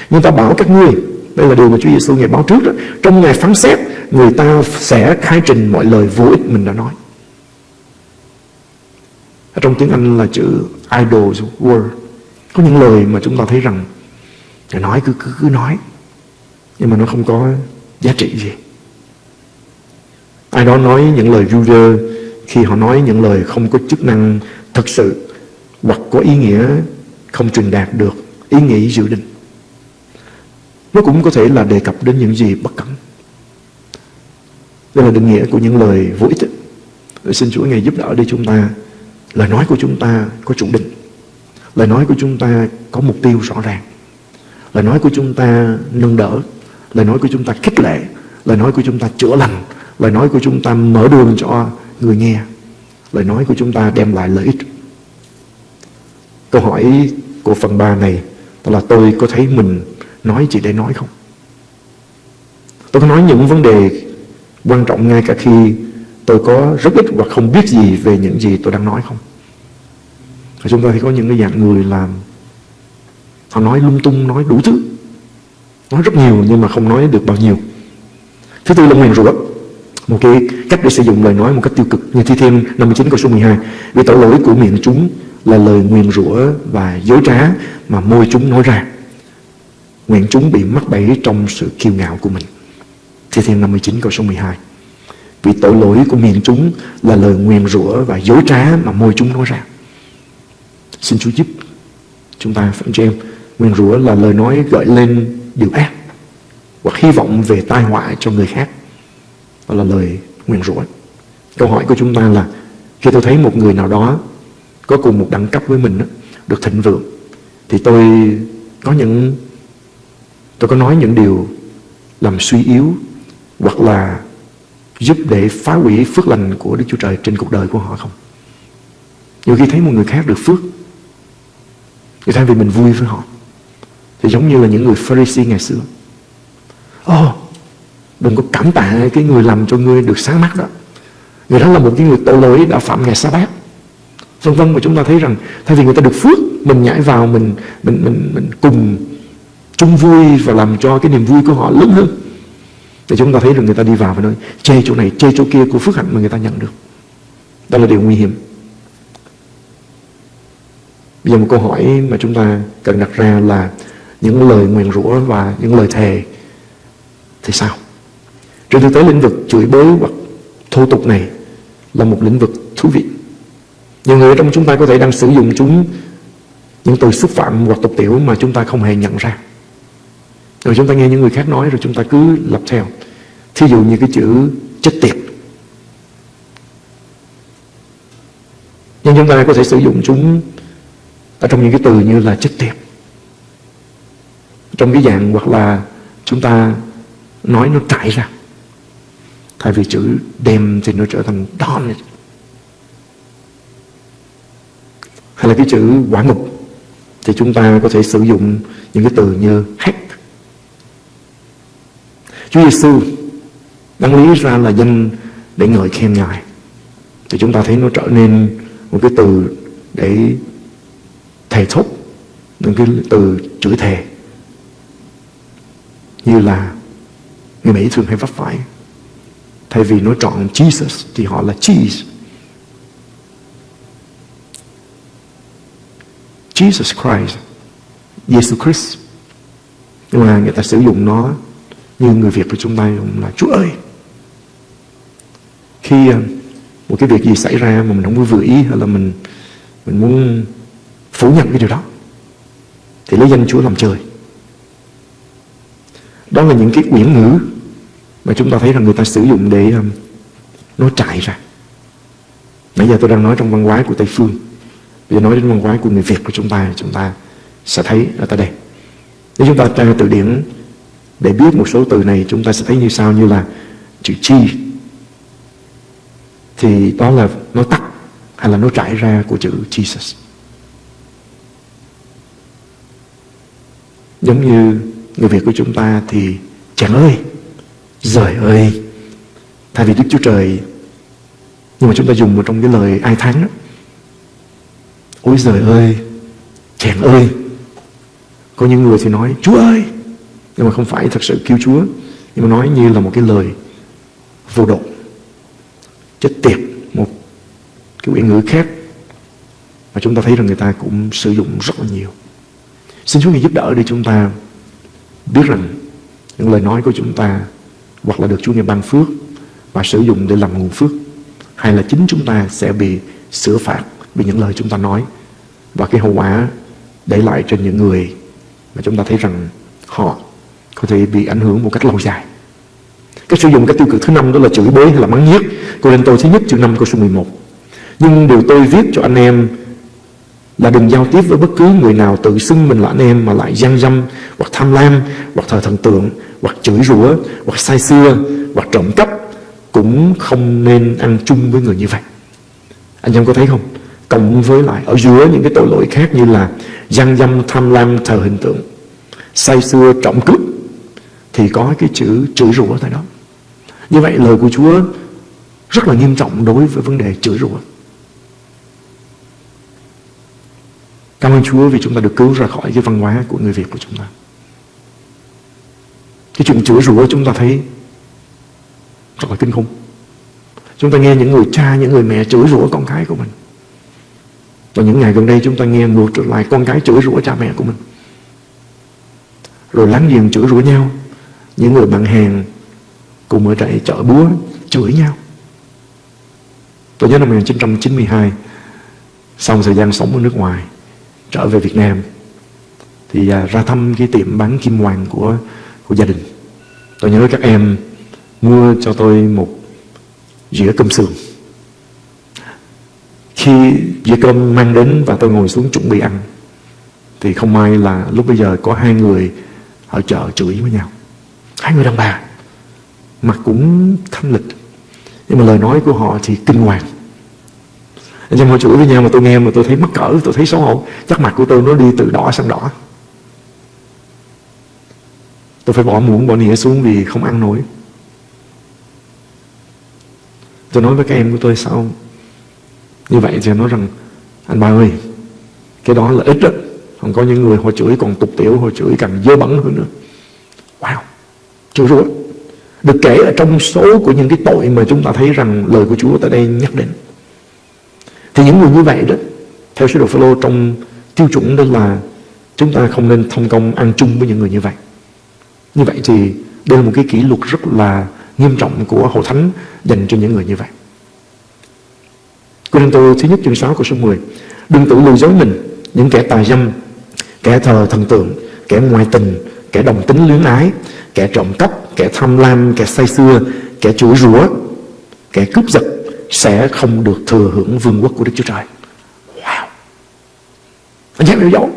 Nhưng ta bảo các ngươi, đây là điều mà Chúa Giêsu ngày báo trước đó, trong ngày phán xét, người ta sẽ khai trình mọi lời vô ích mình đã nói. Ở trong tiếng Anh là chữ idle word. Có những lời mà chúng ta thấy rằng nói cứ, cứ cứ nói Nhưng mà nó không có giá trị gì Ai đó nói những lời vu rơ Khi họ nói những lời không có chức năng thật sự Hoặc có ý nghĩa không truyền đạt được ý nghĩ dự định nó cũng có thể là đề cập đến những gì bất cẩn. Đây là định nghĩa của những lời vô ích Xin Chúa Ngài giúp đỡ đi chúng ta, Lời nói của chúng ta có chủ định. Lời nói của chúng ta có mục tiêu rõ ràng. Lời nói của chúng ta nâng đỡ. Lời nói của chúng ta khích lệ. Lời nói của chúng ta chữa lành. Lời nói của chúng ta mở đường cho người nghe. Lời nói của chúng ta đem lại lợi ích. Câu hỏi của phần 3 này Đó là tôi có thấy mình nói chỉ để nói không? Tôi có nói những vấn đề quan trọng ngay cả khi tôi có rất ít hoặc không biết gì về những gì tôi đang nói không? Và Chúng ta thì có những cái dạng người làm Họ nói lung tung, nói đủ thứ. Nói rất nhiều nhưng mà không nói được bao nhiêu. Thứ tư là nguyền rủa. Một cái cách để sử dụng lời nói một cách tiêu cực. Như Thi Thiên 59 câu số 12 Vì tội lỗi của miệng chúng là lời nguyền rủa và dối trá Mà môi chúng nói ra. Nguyện chúng bị mắc bẫy trong sự kiêu ngạo của mình. Thi Thiên 59 câu số 12 Vì tội lỗi của miệng chúng là lời nguyền rủa và dối trá mà môi chúng nói ra. Xin Chúa giúp chúng ta phải cho em Nguyền rủa là lời nói gợi lên điều ác Hoặc hy vọng về tai họa cho người khác. Đó là lời nguyền rủa. Câu hỏi của chúng ta là, Khi tôi thấy một người nào đó Có cùng một đẳng cấp với mình Được thịnh vượng, Thì tôi có những Tôi có nói những điều Làm suy yếu Hoặc là giúp để phá hủy phước lành của Đức Chúa Trời trên cuộc đời của họ không? Nhiều khi thấy một người khác được phước Thì thay vì mình vui với họ Thì giống như là những người Pharisee ngày xưa. Ồ oh, Đừng có cảm tạ cái người làm cho ngươi được sáng mắt đó. Người đó là một cái người tội lỗi đã phạm ngày sa bát. Vân vân mà chúng ta thấy rằng Thay vì người ta được phước Mình nhảy vào mình mình mình, mình cùng chung vui Và làm cho cái niềm vui của họ lớn hơn Thì chúng ta thấy rằng người ta đi vào và nói Chê chỗ này, chê chỗ kia của phước hạnh mà người ta nhận được Đó là điều nguy hiểm Bây giờ một câu hỏi mà chúng ta cần đặt ra là Những lời nguyền rủa và những lời thề Thì sao? Trên thực tế lĩnh vực chửi bới hoặc thô tục này là một lĩnh vực thú vị. Nhiều người trong chúng ta có thể đang sử dụng chúng những từ xúc phạm hoặc tục tiểu mà chúng ta không hề nhận ra. Rồi chúng ta nghe những người khác nói rồi chúng ta cứ lập theo. Thí dụ như cái chữ chết tiệt. Nhưng chúng ta có thể sử dụng chúng ở trong những cái từ như là chết tiệt. Trong cái dạng hoặc là chúng ta nói nó trải ra. Thay vì chữ đem thì nó trở thành darn Hay là cái chữ quả ngục Thì chúng ta có thể sử dụng những cái từ như heck Chúa Giêsu đáng lý ra là danh để ngợi khen Ngài Thì chúng ta thấy nó trở nên một cái từ để thề thốt Những cái từ chửi thề Như là người Mỹ thường hay vấp phải Thay vì nói trọn Jesus thì họ là cheese. Jesus Christ, Jesus Christ. Nhưng mà người ta sử dụng nó như người Việt của chúng ta dùng là Chúa ơi. Khi ờ, một cái việc gì xảy ra mà mình không có vừa ý hay là mình mình muốn phủ nhận cái điều đó thì lấy danh Chúa làm trời. Đó là những cái quyển ngữ mà chúng ta thấy rằng người ta sử dụng để um, nó trải ra. Nãy giờ tôi đang nói trong văn hóa của Tây Phương. Bây giờ nói đến văn hóa của người Việt của chúng ta Chúng ta sẽ thấy ở tại đây. Nếu chúng ta tra từ điển để biết một số từ này Chúng ta sẽ thấy như sau như là Chữ chi. Thì đó là nó tắt Hay là nó trải ra của chữ Jesus. Giống như người Việt của chúng ta thì Chàng ơi Giời ơi. Thay vì Đức Chúa Trời, Nhưng mà chúng ta dùng vào trong cái lời ai thắng đó. Ôi giời ơi, Chàng ơi. Có những người thì nói, Chúa ơi nhưng mà không phải thật sự kêu Chúa. Nhưng mà nói như là một cái lời vô độ. Chết tiệt, Một cái quyển ngữ khác. Mà chúng ta thấy rằng người ta cũng sử dụng rất là nhiều. Xin Chúa Ngài giúp đỡ để chúng ta biết rằng những lời nói của chúng ta hoặc là được Chúa Ngài ban phước và sử dụng để làm nguồn phước, hay là chính chúng ta sẽ bị sửa phạt vì những lời chúng ta nói và cái hậu quả để lại trên những người mà chúng ta thấy rằng họ có thể bị ảnh hưởng một cách lâu dài. Cái sử dụng cái tiêu cực thứ năm đó là chửi bới hay là mắng nhiếc. Cô lên tôi thứ nhất chương 5 câu số 11. Nhưng điều tôi viết cho anh em là đừng giao tiếp với bất cứ người nào tự xưng mình là anh em mà lại gian dâm, hoặc tham lam, hoặc thờ thần tượng, hoặc chửi rủa, hoặc sai xưa, hoặc trộm cắp, cũng không nên ăn chung với người như vậy anh em có thấy không cộng với lại ở giữa những cái tội lỗi khác như là gian dâm, tham lam thờ hình tượng, say xưa, trộm cướp thì có cái chữ chửi rủa tại đó như vậy lời của Chúa rất là nghiêm trọng đối với vấn đề chửi rủa Cảm ơn Chúa vì chúng ta được cứu ra khỏi cái văn hóa của người Việt của chúng ta. Cái chuyện chửi rủa chúng ta thấy rất là kinh khủng. Chúng ta nghe những người cha, những người mẹ chửi rủa con cái của mình. Và những ngày gần đây chúng ta nghe ngược trở lại con cái chửi rủa cha mẹ của mình. rồi láng giềng chửi rủa nhau những người bạn hàng cùng ở trại chợ búa chửi nhau. Tôi nhớ năm 1992 sau thời gian sống ở nước ngoài, trở về Việt Nam, thì à, ra thăm cái tiệm bán kim hoàng của của gia đình. Tôi nhớ các em mua cho tôi một dĩa cơm sườn. Khi dĩa cơm mang đến và tôi ngồi xuống chuẩn bị ăn, thì không may là lúc bây giờ có hai người ở chợ chửi với nhau hai người đàn bà mặt cũng thanh lịch. Nhưng mà lời nói của họ thì kinh hoàng. Anh em họ chửi với nhau mà tôi nghe mà tôi thấy mắc cỡ, tôi thấy xấu hổ. Chắc mặt của tôi nó đi từ đỏ sang đỏ. Tôi phải bỏ muỗng, bỏ nĩa xuống vì không ăn nổi. Tôi nói với các em của tôi sao? Như vậy thì nói rằng, anh ba ơi, cái đó là ít đó. Còn có những người họ chửi còn tục tiểu, họ chửi càng dơ bẩn hơn nữa. Wow chửi rủa. Được kể ở trong số của những cái tội mà chúng ta thấy rằng lời của Chúa tại đây nhắc đến. Thì những người như vậy đó, theo sứ đồ Phaolô trong tiêu chuẩn đó là chúng ta không nên thông công ăn chung với những người như vậy. Như vậy thì đây là một cái kỷ luật rất là nghiêm trọng của Hội Thánh dành cho những người như vậy. Cô Tô thứ nhất chương 6 của số 10 Đừng tự lừa dối mình, Những kẻ tà dâm, Kẻ thờ thần tượng, Kẻ ngoại tình, Kẻ đồng tính luyến ái Kẻ trộm cắp Kẻ tham lam Kẻ say xưa Kẻ chửi rủa Kẻ cướp giật Sẽ không được thừa hưởng vương quốc của Đức Chúa Trời. Wow. Anh em hiểu dấu.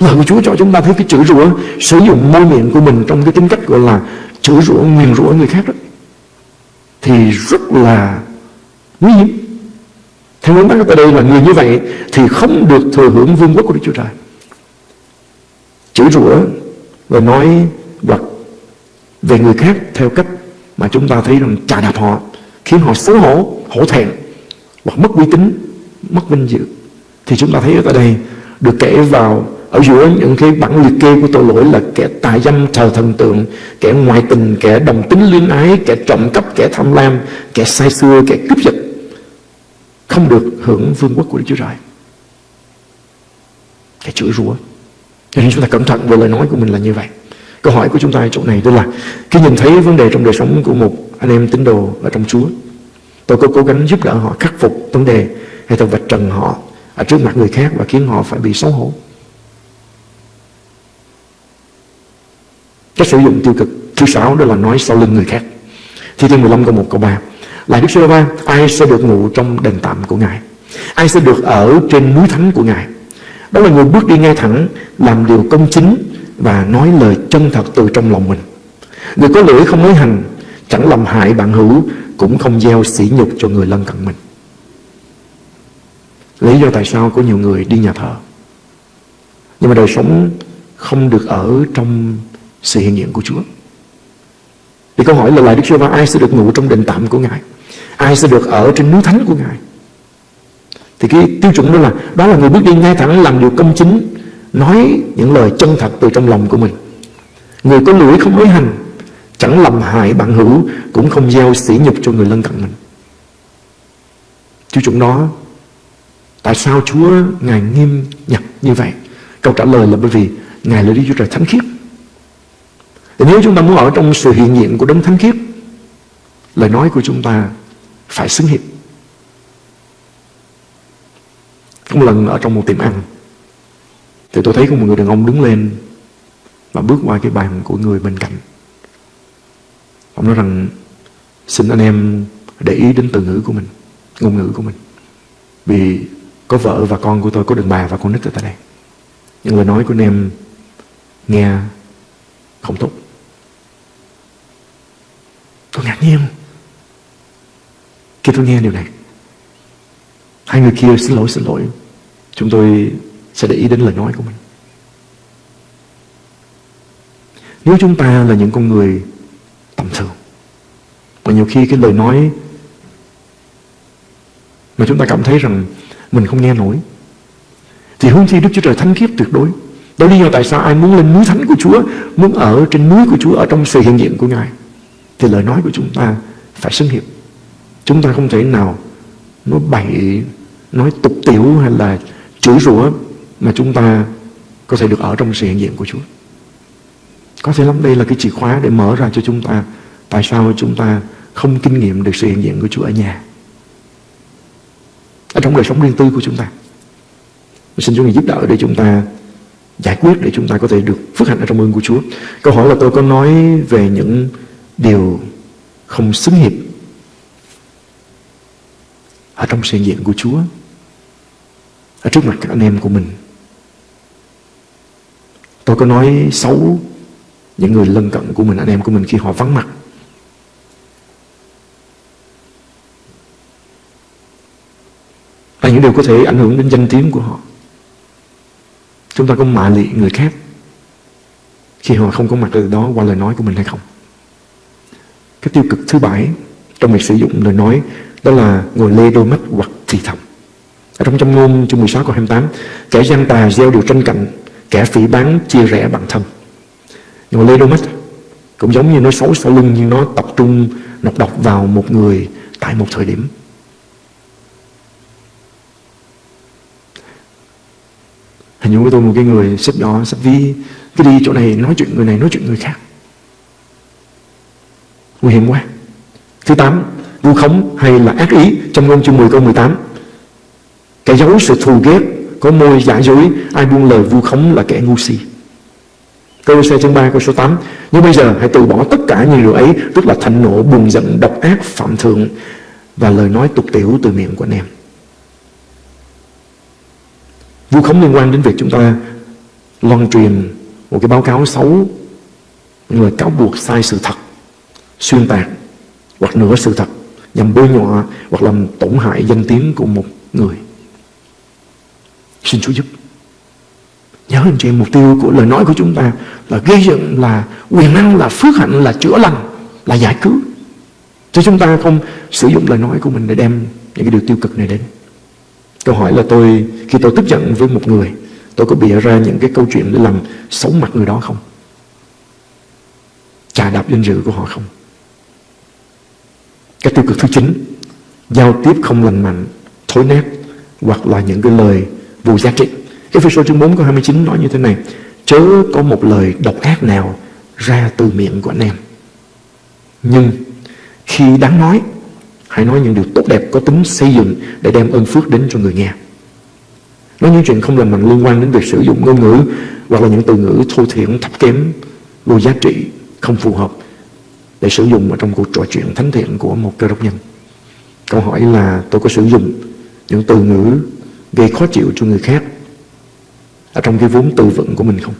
Lời của Chúa cho chúng ta thấy cái chửi rủa Sử dụng môi miệng của mình Trong cái tính cách gọi là chửi rủa, nguyền rủa người khác đó Thì rất là nguy hiểm. Theo nguyên tắc ở đây là người như vậy thì không được thừa hưởng vương quốc của Đức Chúa Trời. Chửi rủa và nói về người khác theo cách mà chúng ta thấy rằng chà đạp họ khiến họ xấu hổ, hổ thẹn hoặc mất uy tín, mất vinh dự. Thì chúng ta thấy ở đây được kể vào ở giữa những cái bản liệt kê của tội lỗi là kẻ tà dâm thờ thần tượng kẻ ngoại tình kẻ đồng tính luyến ái kẻ trộm cắp kẻ tham lam kẻ sai xưa kẻ cướp giật. Không được hưởng vương quốc của Đức Chúa Trời. Kẻ chửi rủa. Cho nên chúng ta cẩn thận về lời nói của mình là như vậy câu hỏi của chúng ta ở chỗ này đó là, khi nhìn thấy vấn đề trong đời sống của một anh em tín đồ ở trong Chúa, tôi có cố gắng giúp đỡ họ khắc phục vấn đề hay tôi vạch trần họ ở trước mặt người khác và khiến họ phải bị xấu hổ? Cách sử dụng tiêu cực thứ sáu đó là nói sau lưng người khác. Thi thiên 15 câu 1 câu 3 lại Đức Giê-hô-va ai sẽ được ngủ trong đền tạm của Ngài? Ai sẽ được ở trên núi thánh của Ngài? Đó là người bước đi ngay thẳng, làm điều công chính và nói lời chân thật từ trong lòng mình. Người có lưỡi không nói hành, chẳng làm hại bạn hữu, cũng không gieo sỉ nhục cho người lân cận mình. Lý do tại sao có nhiều người đi nhà thờ. Nhưng mà đời sống không được ở trong sự hiện diện của Chúa. Thì câu hỏi là lại Đức Chúa Va ai sẽ được ngủ trong đền tạm của Ngài? Ai sẽ được ở trên núi thánh của Ngài? Thì cái tiêu chuẩn đó là đó là người bước đi ngay thẳng làm điều công chính nói những lời chân thật từ trong lòng của mình. Người có lưỡi không nói hành chẳng làm hại bạn hữu, cũng không gieo sỉ nhục cho người lân cận mình. Chú chúng đó tại sao Chúa, ngài nghiêm nhặt như vậy? Câu trả lời là bởi vì ngài là Đức Chúa Trời thánh khiết. Thì nếu chúng ta muốn ở trong sự hiện diện của đấng thánh khiết, lời nói của chúng ta phải xứng hiệp. Một lần ở trong một tiệm ăn thì tôi thấy có một người đàn ông đứng lên và bước qua cái bàn của người bên cạnh. Ông nói rằng, xin anh em để ý đến từ ngữ của mình, ngôn ngữ của mình. Vì có vợ và con của tôi, có đàn bà và con nít ở tại đây. Những lời nói của anh em nghe không tốt. Tôi ngạc nhiên. Khi tôi nghe điều này, Hai người kia xin lỗi xin lỗi. Chúng tôi sẽ để ý đến lời nói của mình. Nếu chúng ta là những con người tầm thường Và nhiều khi cái lời nói Mà chúng ta cảm thấy rằng Mình không nghe nổi Thì hướng chi Đức Chúa Trời thánh khiết tuyệt đối. Đó lý do tại sao ai muốn lên núi thánh của Chúa Muốn ở trên núi của Chúa Ở trong sự hiện diện của Ngài Thì lời nói của chúng ta phải xứng hiệp. Chúng ta không thể nào nói bậy, nói tục tiểu hay là chửi rủa mà chúng ta có thể được ở trong sự hiện diện của Chúa. Có thể lắm, đây là cái chìa khóa để mở ra cho chúng ta Tại sao chúng ta không kinh nghiệm được sự hiện diện của Chúa ở nhà Ở trong đời sống riêng tư của chúng ta Xin Chúa giúp đỡ để chúng ta giải quyết, để chúng ta có thể được phước hạnh ở trong ơn của Chúa. Câu hỏi là tôi có nói về những điều không xứng hiệp ở trong sự hiện diện của Chúa, ở trước mặt các anh em của mình. Tôi có nói xấu những người lân cận của mình, anh em của mình khi họ vắng mặt. Và những điều có thể ảnh hưởng đến danh tiếng của họ. Chúng ta có mạ lị người khác khi họ không có mặt ở đó qua lời nói của mình hay không? Cái tiêu cực thứ bảy trong việc sử dụng lời nói đó là ngồi lê đôi mắt hoặc thì thầm. Ở trong trong ngôn chương 16 câu 28 Kẻ gian tà gieo điều tranh cạnh Kẻ phỉ bán chia rẽ bằng thân. Mà lê đôi mắt Cũng giống như nói xấu sau lưng, Nhưng nó tập trung nọc độc vào một người Tại một thời điểm. Hình như với tôi một cái người xếp đó xếp vi Cứ đi chỗ này nói chuyện người này nói chuyện người khác. Nguy hiểm quá. Thứ tám, Vu khống hay là ác ý Trong ngôn chương 10 câu 18 cái dấu sự thù ghét có môi giả dối Ai buông lời vu khống là kẻ ngu si. Câu xe chương 3 câu số 8 Nhưng bây giờ hãy từ bỏ tất cả những điều ấy Tức là thạnh nộ, buồn giận, độc ác, phạm thượng Và lời nói tục tiểu từ miệng của anh em. Vu khống liên quan đến việc chúng ta loan truyền một cái báo cáo xấu những lời cáo buộc sai sự thật xuyên tạc hoặc nửa sự thật nhằm bôi nhọ hoặc làm tổn hại danh tiếng của một người xin Chúa giúp. Nhớ anh chị mục tiêu của lời nói của chúng ta là gây dựng, là quyền năng, là phước hạnh, là chữa lành, là giải cứu. Cho chúng ta không sử dụng lời nói của mình để đem những cái điều tiêu cực này đến. Câu hỏi là tôi, Khi tôi tức giận với một người, Tôi có bịa ra những cái câu chuyện để làm xấu mặt người đó không? Trà đạp danh dự của họ không? Cái tiêu cực thứ chín, Giao tiếp không lành mạnh, Thối nát, Hoặc là những cái lời vô giá trị Cái phi số chương 4 câu 29 nói như thế này Chớ có một lời độc ác nào Ra từ miệng của anh em Nhưng khi đáng nói Hãy nói những điều tốt đẹp có tính xây dựng để đem ơn phước đến cho người nghe. Nói những chuyện không làm mạnh liên quan đến việc sử dụng ngôn ngữ hoặc là những từ ngữ thô thiển, thấp kém, vô giá trị, không phù hợp để sử dụng ở trong cuộc trò chuyện thánh thiện của một cơ đốc nhân. Câu hỏi là tôi có sử dụng những từ ngữ gây khó chịu cho người khác. Ở trong cái vốn từ vựng của mình không?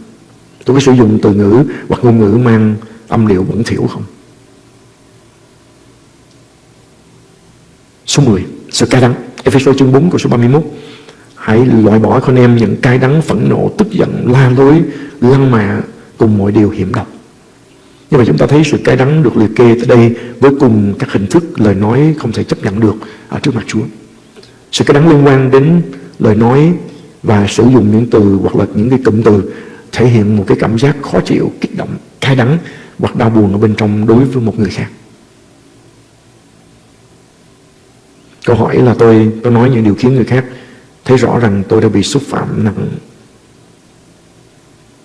Tôi có sử dụng từ ngữ hoặc ngôn ngữ mang âm điệu bẩn thỉu không? Số 10 Sự cay đắng. Ephesos chương 4 câu số 31 Hãy loại bỏ con em những cay đắng phẫn nộ Tức giận, la lối, lăng mạ Cùng mọi điều hiểm độc. Nhưng mà chúng ta thấy sự cay đắng được liệt kê tới đây Với cùng các hình thức lời nói không thể chấp nhận được Ở trước mặt Chúa. Sự cay đắng liên quan đến lời nói Và sử dụng những từ hoặc là những cái cụm từ Thể hiện một cái cảm giác khó chịu, kích động, cay đắng Hoặc đau buồn ở bên trong đối với một người khác Câu hỏi là tôi tôi nói những điều khiến người khác thấy rõ rằng tôi đã bị xúc phạm nặng.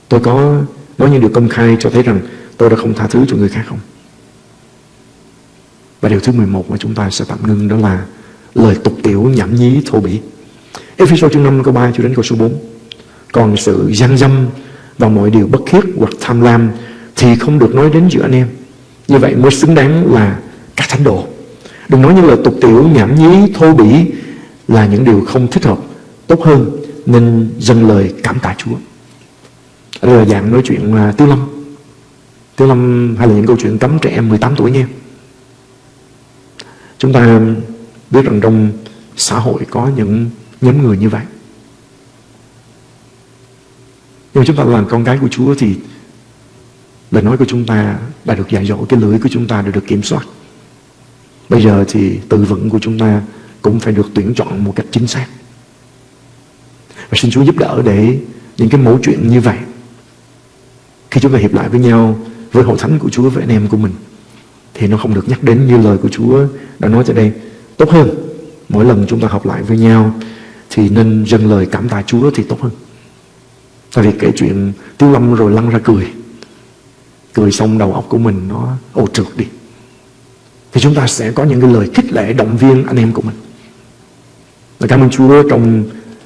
Tôi có nói những điều công khai cho thấy rằng tôi đã không tha thứ cho người khác không? Và điều thứ 11 mà chúng ta sẽ tạm ngưng đó là lời tục tiểu nhảm nhí thô bỉ. Ephesos chương 5 câu 3 cho đến câu số 4. Còn sự gian dâm và mọi điều bất khiết hoặc tham lam thì không được nói đến giữa anh em. Như vậy mới xứng đáng là các thánh đồ. Đừng nói những lời tục tiểu, nhảm nhí, thô bỉ là những điều không thích hợp. Tốt hơn nên dâng lời cảm tạ Chúa. Đây là dạng nói chuyện à, uh, Tiêu Lâm. Tiêu Lâm hay là những câu chuyện cấm trẻ em 18 tuổi nha. Chúng ta biết rằng trong xã hội có những nhóm người như vậy. Nhưng chúng ta làm con cái của Chúa thì lời nói của chúng ta đã được dạy dỗ, cái lưỡi của chúng ta đã được kiểm soát. Bây giờ thì từ vựng của chúng ta cũng phải được tuyển chọn một cách chính xác. Và xin Chúa giúp đỡ để những cái mẫu chuyện như vậy khi chúng ta hiệp lại với nhau với hội thánh của Chúa với anh em của mình thì nó không được nhắc đến như lời của Chúa đã nói tại đây. Tốt hơn, mỗi lần chúng ta học lại với nhau thì nên dâng lời cảm tạ Chúa thì tốt hơn. Tại vì kể chuyện Tiêu Lâm rồi lăn ra cười. Cười xong đầu óc của mình nó ô trượt đi. Thì chúng ta sẽ có những cái lời khích lệ động viên anh em của mình. Và cảm ơn Chúa trong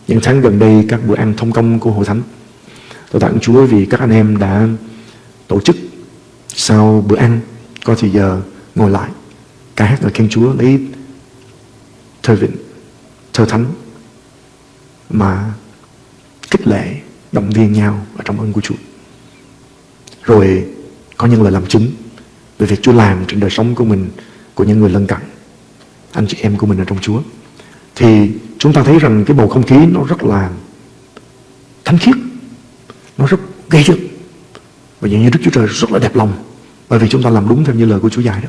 những tháng gần đây, các bữa ăn thông công của Hội Thánh. Tôi tặng Chúa vì các anh em đã tổ chức sau bữa ăn, có thời giờ ngồi lại, ca hát lời khen Chúa, lấy thơ vịnh, thơ thánh mà khích lệ, động viên nhau ở trong ơn của Chúa. Rồi có những lời làm chứng về việc Chúa làm trên đời sống của mình, của những người lân cận, anh chị em của mình ở trong Chúa. Thì chúng ta thấy rằng cái bầu không khí nó rất là thánh khiết, nó rất gây dựng. Và dường như Đức Chúa Trời rất là đẹp lòng, bởi vì chúng ta làm đúng theo như lời của Chúa dạy đó.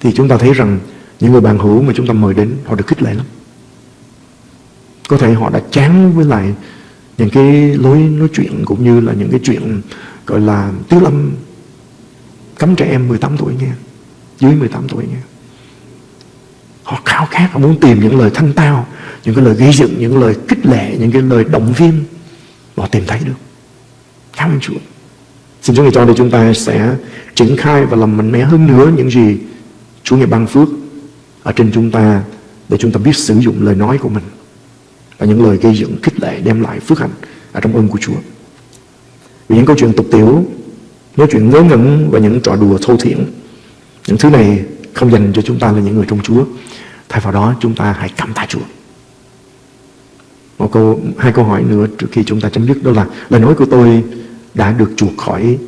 Thì chúng ta thấy rằng những người bạn hữu mà chúng ta mời đến, họ được khích lệ lắm có thể họ đã chán với lại những cái lối nói chuyện cũng như là những cái chuyện, gọi là tiếu lâm cấm trẻ em 18 tuổi nghe, dưới 18 tuổi nghe. Họ khao khát, họ muốn tìm những lời thanh tao, những cái lời gây dựng, những lời kích lệ, những cái lời động viên. Họ tìm thấy được. Cảm ơn Chúa. Xin Chúa ngài cho để chúng ta sẽ triển khai và làm mạnh mẽ hơn nữa những gì Chúa ngài ban phước ở trên chúng ta để chúng ta biết sử dụng lời nói của mình và những lời gây dựng, khích lệ đem lại phước hạnh ở trong ơn của Chúa. Vì những câu chuyện tục tiểu nói chuyện ngớ ngẩn và những trò đùa thô thiển, những thứ này không dành cho chúng ta là những người trong Chúa, thay vào đó chúng ta hãy cảm tạ Chúa. Một câu, hai câu hỏi nữa trước khi chúng ta chấm dứt, đó là lời nói của tôi đã được chuộc khỏi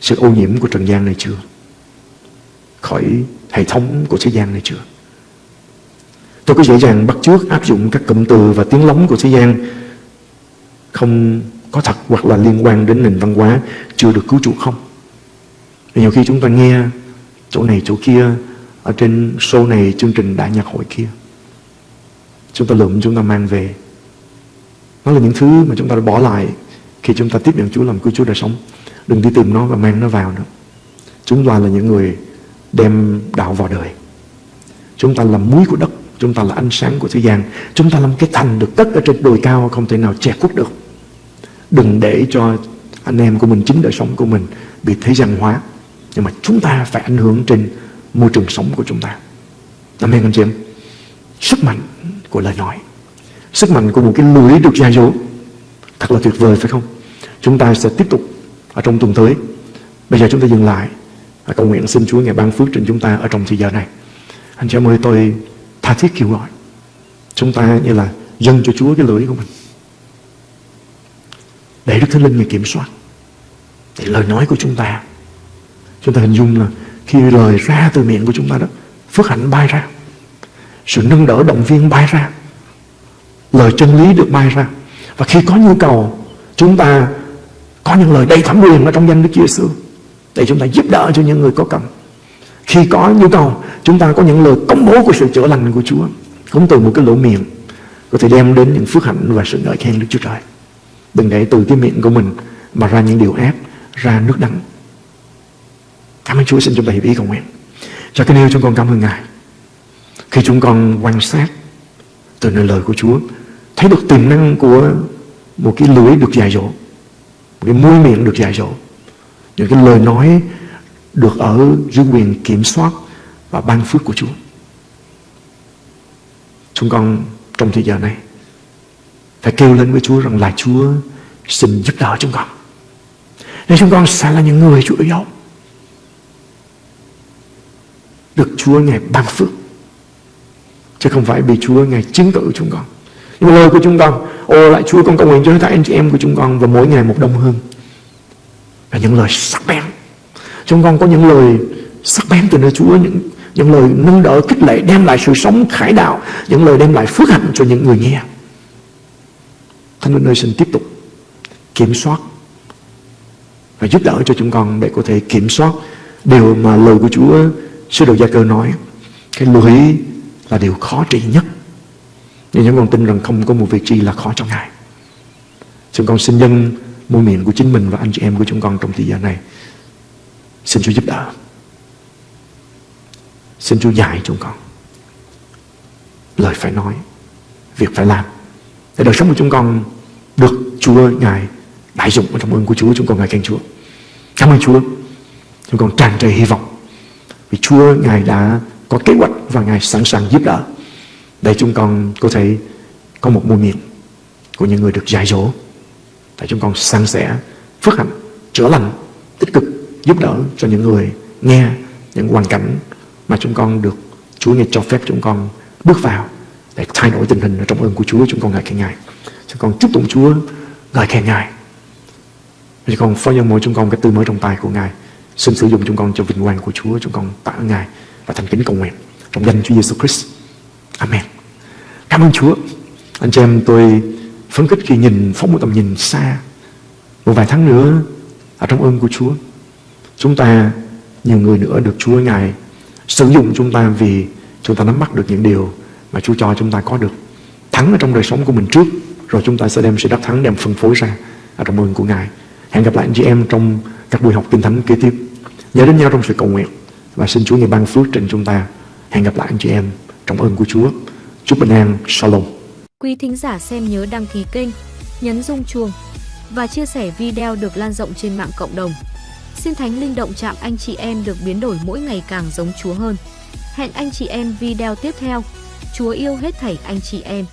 sự ô nhiễm của trần gian này chưa? Khỏi hệ thống của thế gian này chưa? Tôi có dễ dàng bắt chước áp dụng các cụm từ và tiếng lóng của thế gian. Không có thật hoặc là liên quan đến nền văn hóa, chưa được cứu chuộc không? Nhiều khi chúng ta nghe chỗ này chỗ kia, ở trên show này, chương trình đại nhạc hội kia. Chúng ta lượm, chúng ta mang về. Nó là những thứ mà chúng ta đã bỏ lại khi chúng ta tiếp nhận Chúa làm cứu Chúa đời sống. Đừng đi tìm nó và mang nó vào nữa. Chúng ta là những người đem đạo vào đời. Chúng ta là muối của đất chúng ta là ánh sáng của thế gian. Chúng ta là một cái thành được cất ở trên đồi cao, không thể nào che khuất được. Đừng để cho anh em của mình, chính đời sống của mình bị thế gian hóa. Nhưng mà chúng ta phải ảnh hưởng trên môi trường sống của chúng ta. Amen, anh chị em. Sức mạnh của lời nói. Sức mạnh của một cái lưỡi được gia dỗ thật là tuyệt vời, phải không? Chúng ta sẽ tiếp tục ở trong tuần tới. Bây giờ chúng ta dừng lại. Và cầu nguyện xin Chúa ngày ban phước trên chúng ta ở trong thời giờ này. Anh chị em ơi, tôi tha thiết kêu gọi. Chúng ta như là dâng cho Chúa cái lưỡi của mình. Để Đức Thánh Linh người kiểm soát. Thì lời nói của chúng ta chúng ta hình dung là khi lời ra từ miệng của chúng ta đó, phước hạnh bay ra. Sự nâng đỡ động viên bay ra. Lời chân lý được bay ra. Và khi có nhu cầu, chúng ta có những lời đầy thẩm quyền ở trong danh Đức Chúa Giêsu để chúng ta giúp đỡ cho những người có cần khi có nhu cầu, chúng ta có những lời công bố của sự chữa lành của Chúa, cũng từ một cái lỗ miệng, có thể đem đến những phước hạnh và sự ngợi khen Đức Chúa Trời. Đừng để từ cái miệng của mình mà ra những điều ác ra nước đắng. Cảm ơn Chúa, xin chúng ta hiểu ý cầu nguyện. Cho cái yêu, chúng con cảm ơn Ngài. Khi chúng con quan sát từ nơi lời của Chúa, thấy được tiềm năng của một cái lưới được dài dỗ, một cái môi miệng được dài dỗ, những cái lời nói được ở dưới quyền kiểm soát và ban phước của Chúa. Chúng con trong thời giờ này phải kêu lên với Chúa rằng là Chúa xin giúp đỡ chúng con. Để chúng con sẽ là những người Chúa yêu. Được Chúa Ngài ban phước. Chứ không phải bị Chúa Ngài chứng cử chúng con. Nhưng mà lời của chúng con, ô lại Chúa con cầu nguyện cho tất anh chị em của chúng con và mỗi ngày một đông hơn. Là những lời sắc bén chúng con có những lời sắc bén từ nơi Chúa, những những lời nâng đỡ kích lệ, đem lại sự sống khải đạo, những lời đem lại phước hạnh cho những người nghe. Thánh Linh ơi, xin tiếp tục kiểm soát và giúp đỡ cho chúng con để có thể kiểm soát điều mà lời của Chúa Sư đồ Gia Cơ nói. Cái lưỡi là điều khó trị nhất. Nhưng chúng con tin rằng không có một việc gì là khó cho Ngài. Chúng con xin nhân môi miệng của chính mình và anh chị em của chúng con trong thời gian này. Xin Chúa giúp đỡ Xin Chúa dạy chúng con Lời phải nói Việc phải làm Để đời sống của chúng con Được Chúa Ngài đại dụng trong ơn của Chúa Chúng con ngài khen Chúa Cảm ơn Chúa. Chúng con tràn trề hy vọng. Vì Chúa Ngài đã có kế hoạch và Ngài sẵn sàng giúp đỡ để chúng con có thể có một môi miệng của những người được dạy dỗ. Để chúng con sang sẻ phước hạnh, chữa lành, tích cực giúp đỡ cho những người nghe những hoàn cảnh mà chúng con được Chúa nghe cho phép chúng con bước vào để thay đổi tình hình ở trong ơn của Chúa chúng con ngợi khen Ngài. Chúng con chúc tụng Chúa, ngợi khen Ngài. Chúng con phó nhân mỗi chúng con cái tư mới trong tay của Ngài. Xin sử dụng chúng con cho vinh quang của Chúa. Chúng con tạ ơn Ngài và thành kính cầu nguyện trong danh Chúa Giêsu Christ. Amen. Cảm ơn Chúa. Anh chị em, tôi phấn khích khi nhìn, phóng một tầm nhìn xa, một vài tháng nữa ở trong ơn của Chúa chúng ta nhiều người nữa được Chúa Ngài sử dụng chúng ta vì chúng ta nắm bắt được những điều mà Chúa cho chúng ta có được. Thắng ở trong đời sống của mình trước rồi chúng ta sẽ đem sự đắc thắng đem phân phối ra ở trong ơn của Ngài. Hẹn gặp lại anh chị em trong các buổi học kinh thánh kế tiếp. Nhớ đến nhau trong sự cầu nguyện và xin Chúa Ngài ban phước trên chúng ta. Hẹn gặp lại anh chị em trong ơn của Chúa. Chúc bình an. Shalom. Quý thính giả xem nhớ đăng ký kênh, nhấn rung chuông và chia sẻ video được lan rộng trên mạng cộng đồng. Xin Thánh Linh động chạm anh chị em được biến đổi mỗi ngày càng giống Chúa hơn. Hẹn anh chị em video tiếp theo. Chúa yêu hết thảy anh chị em.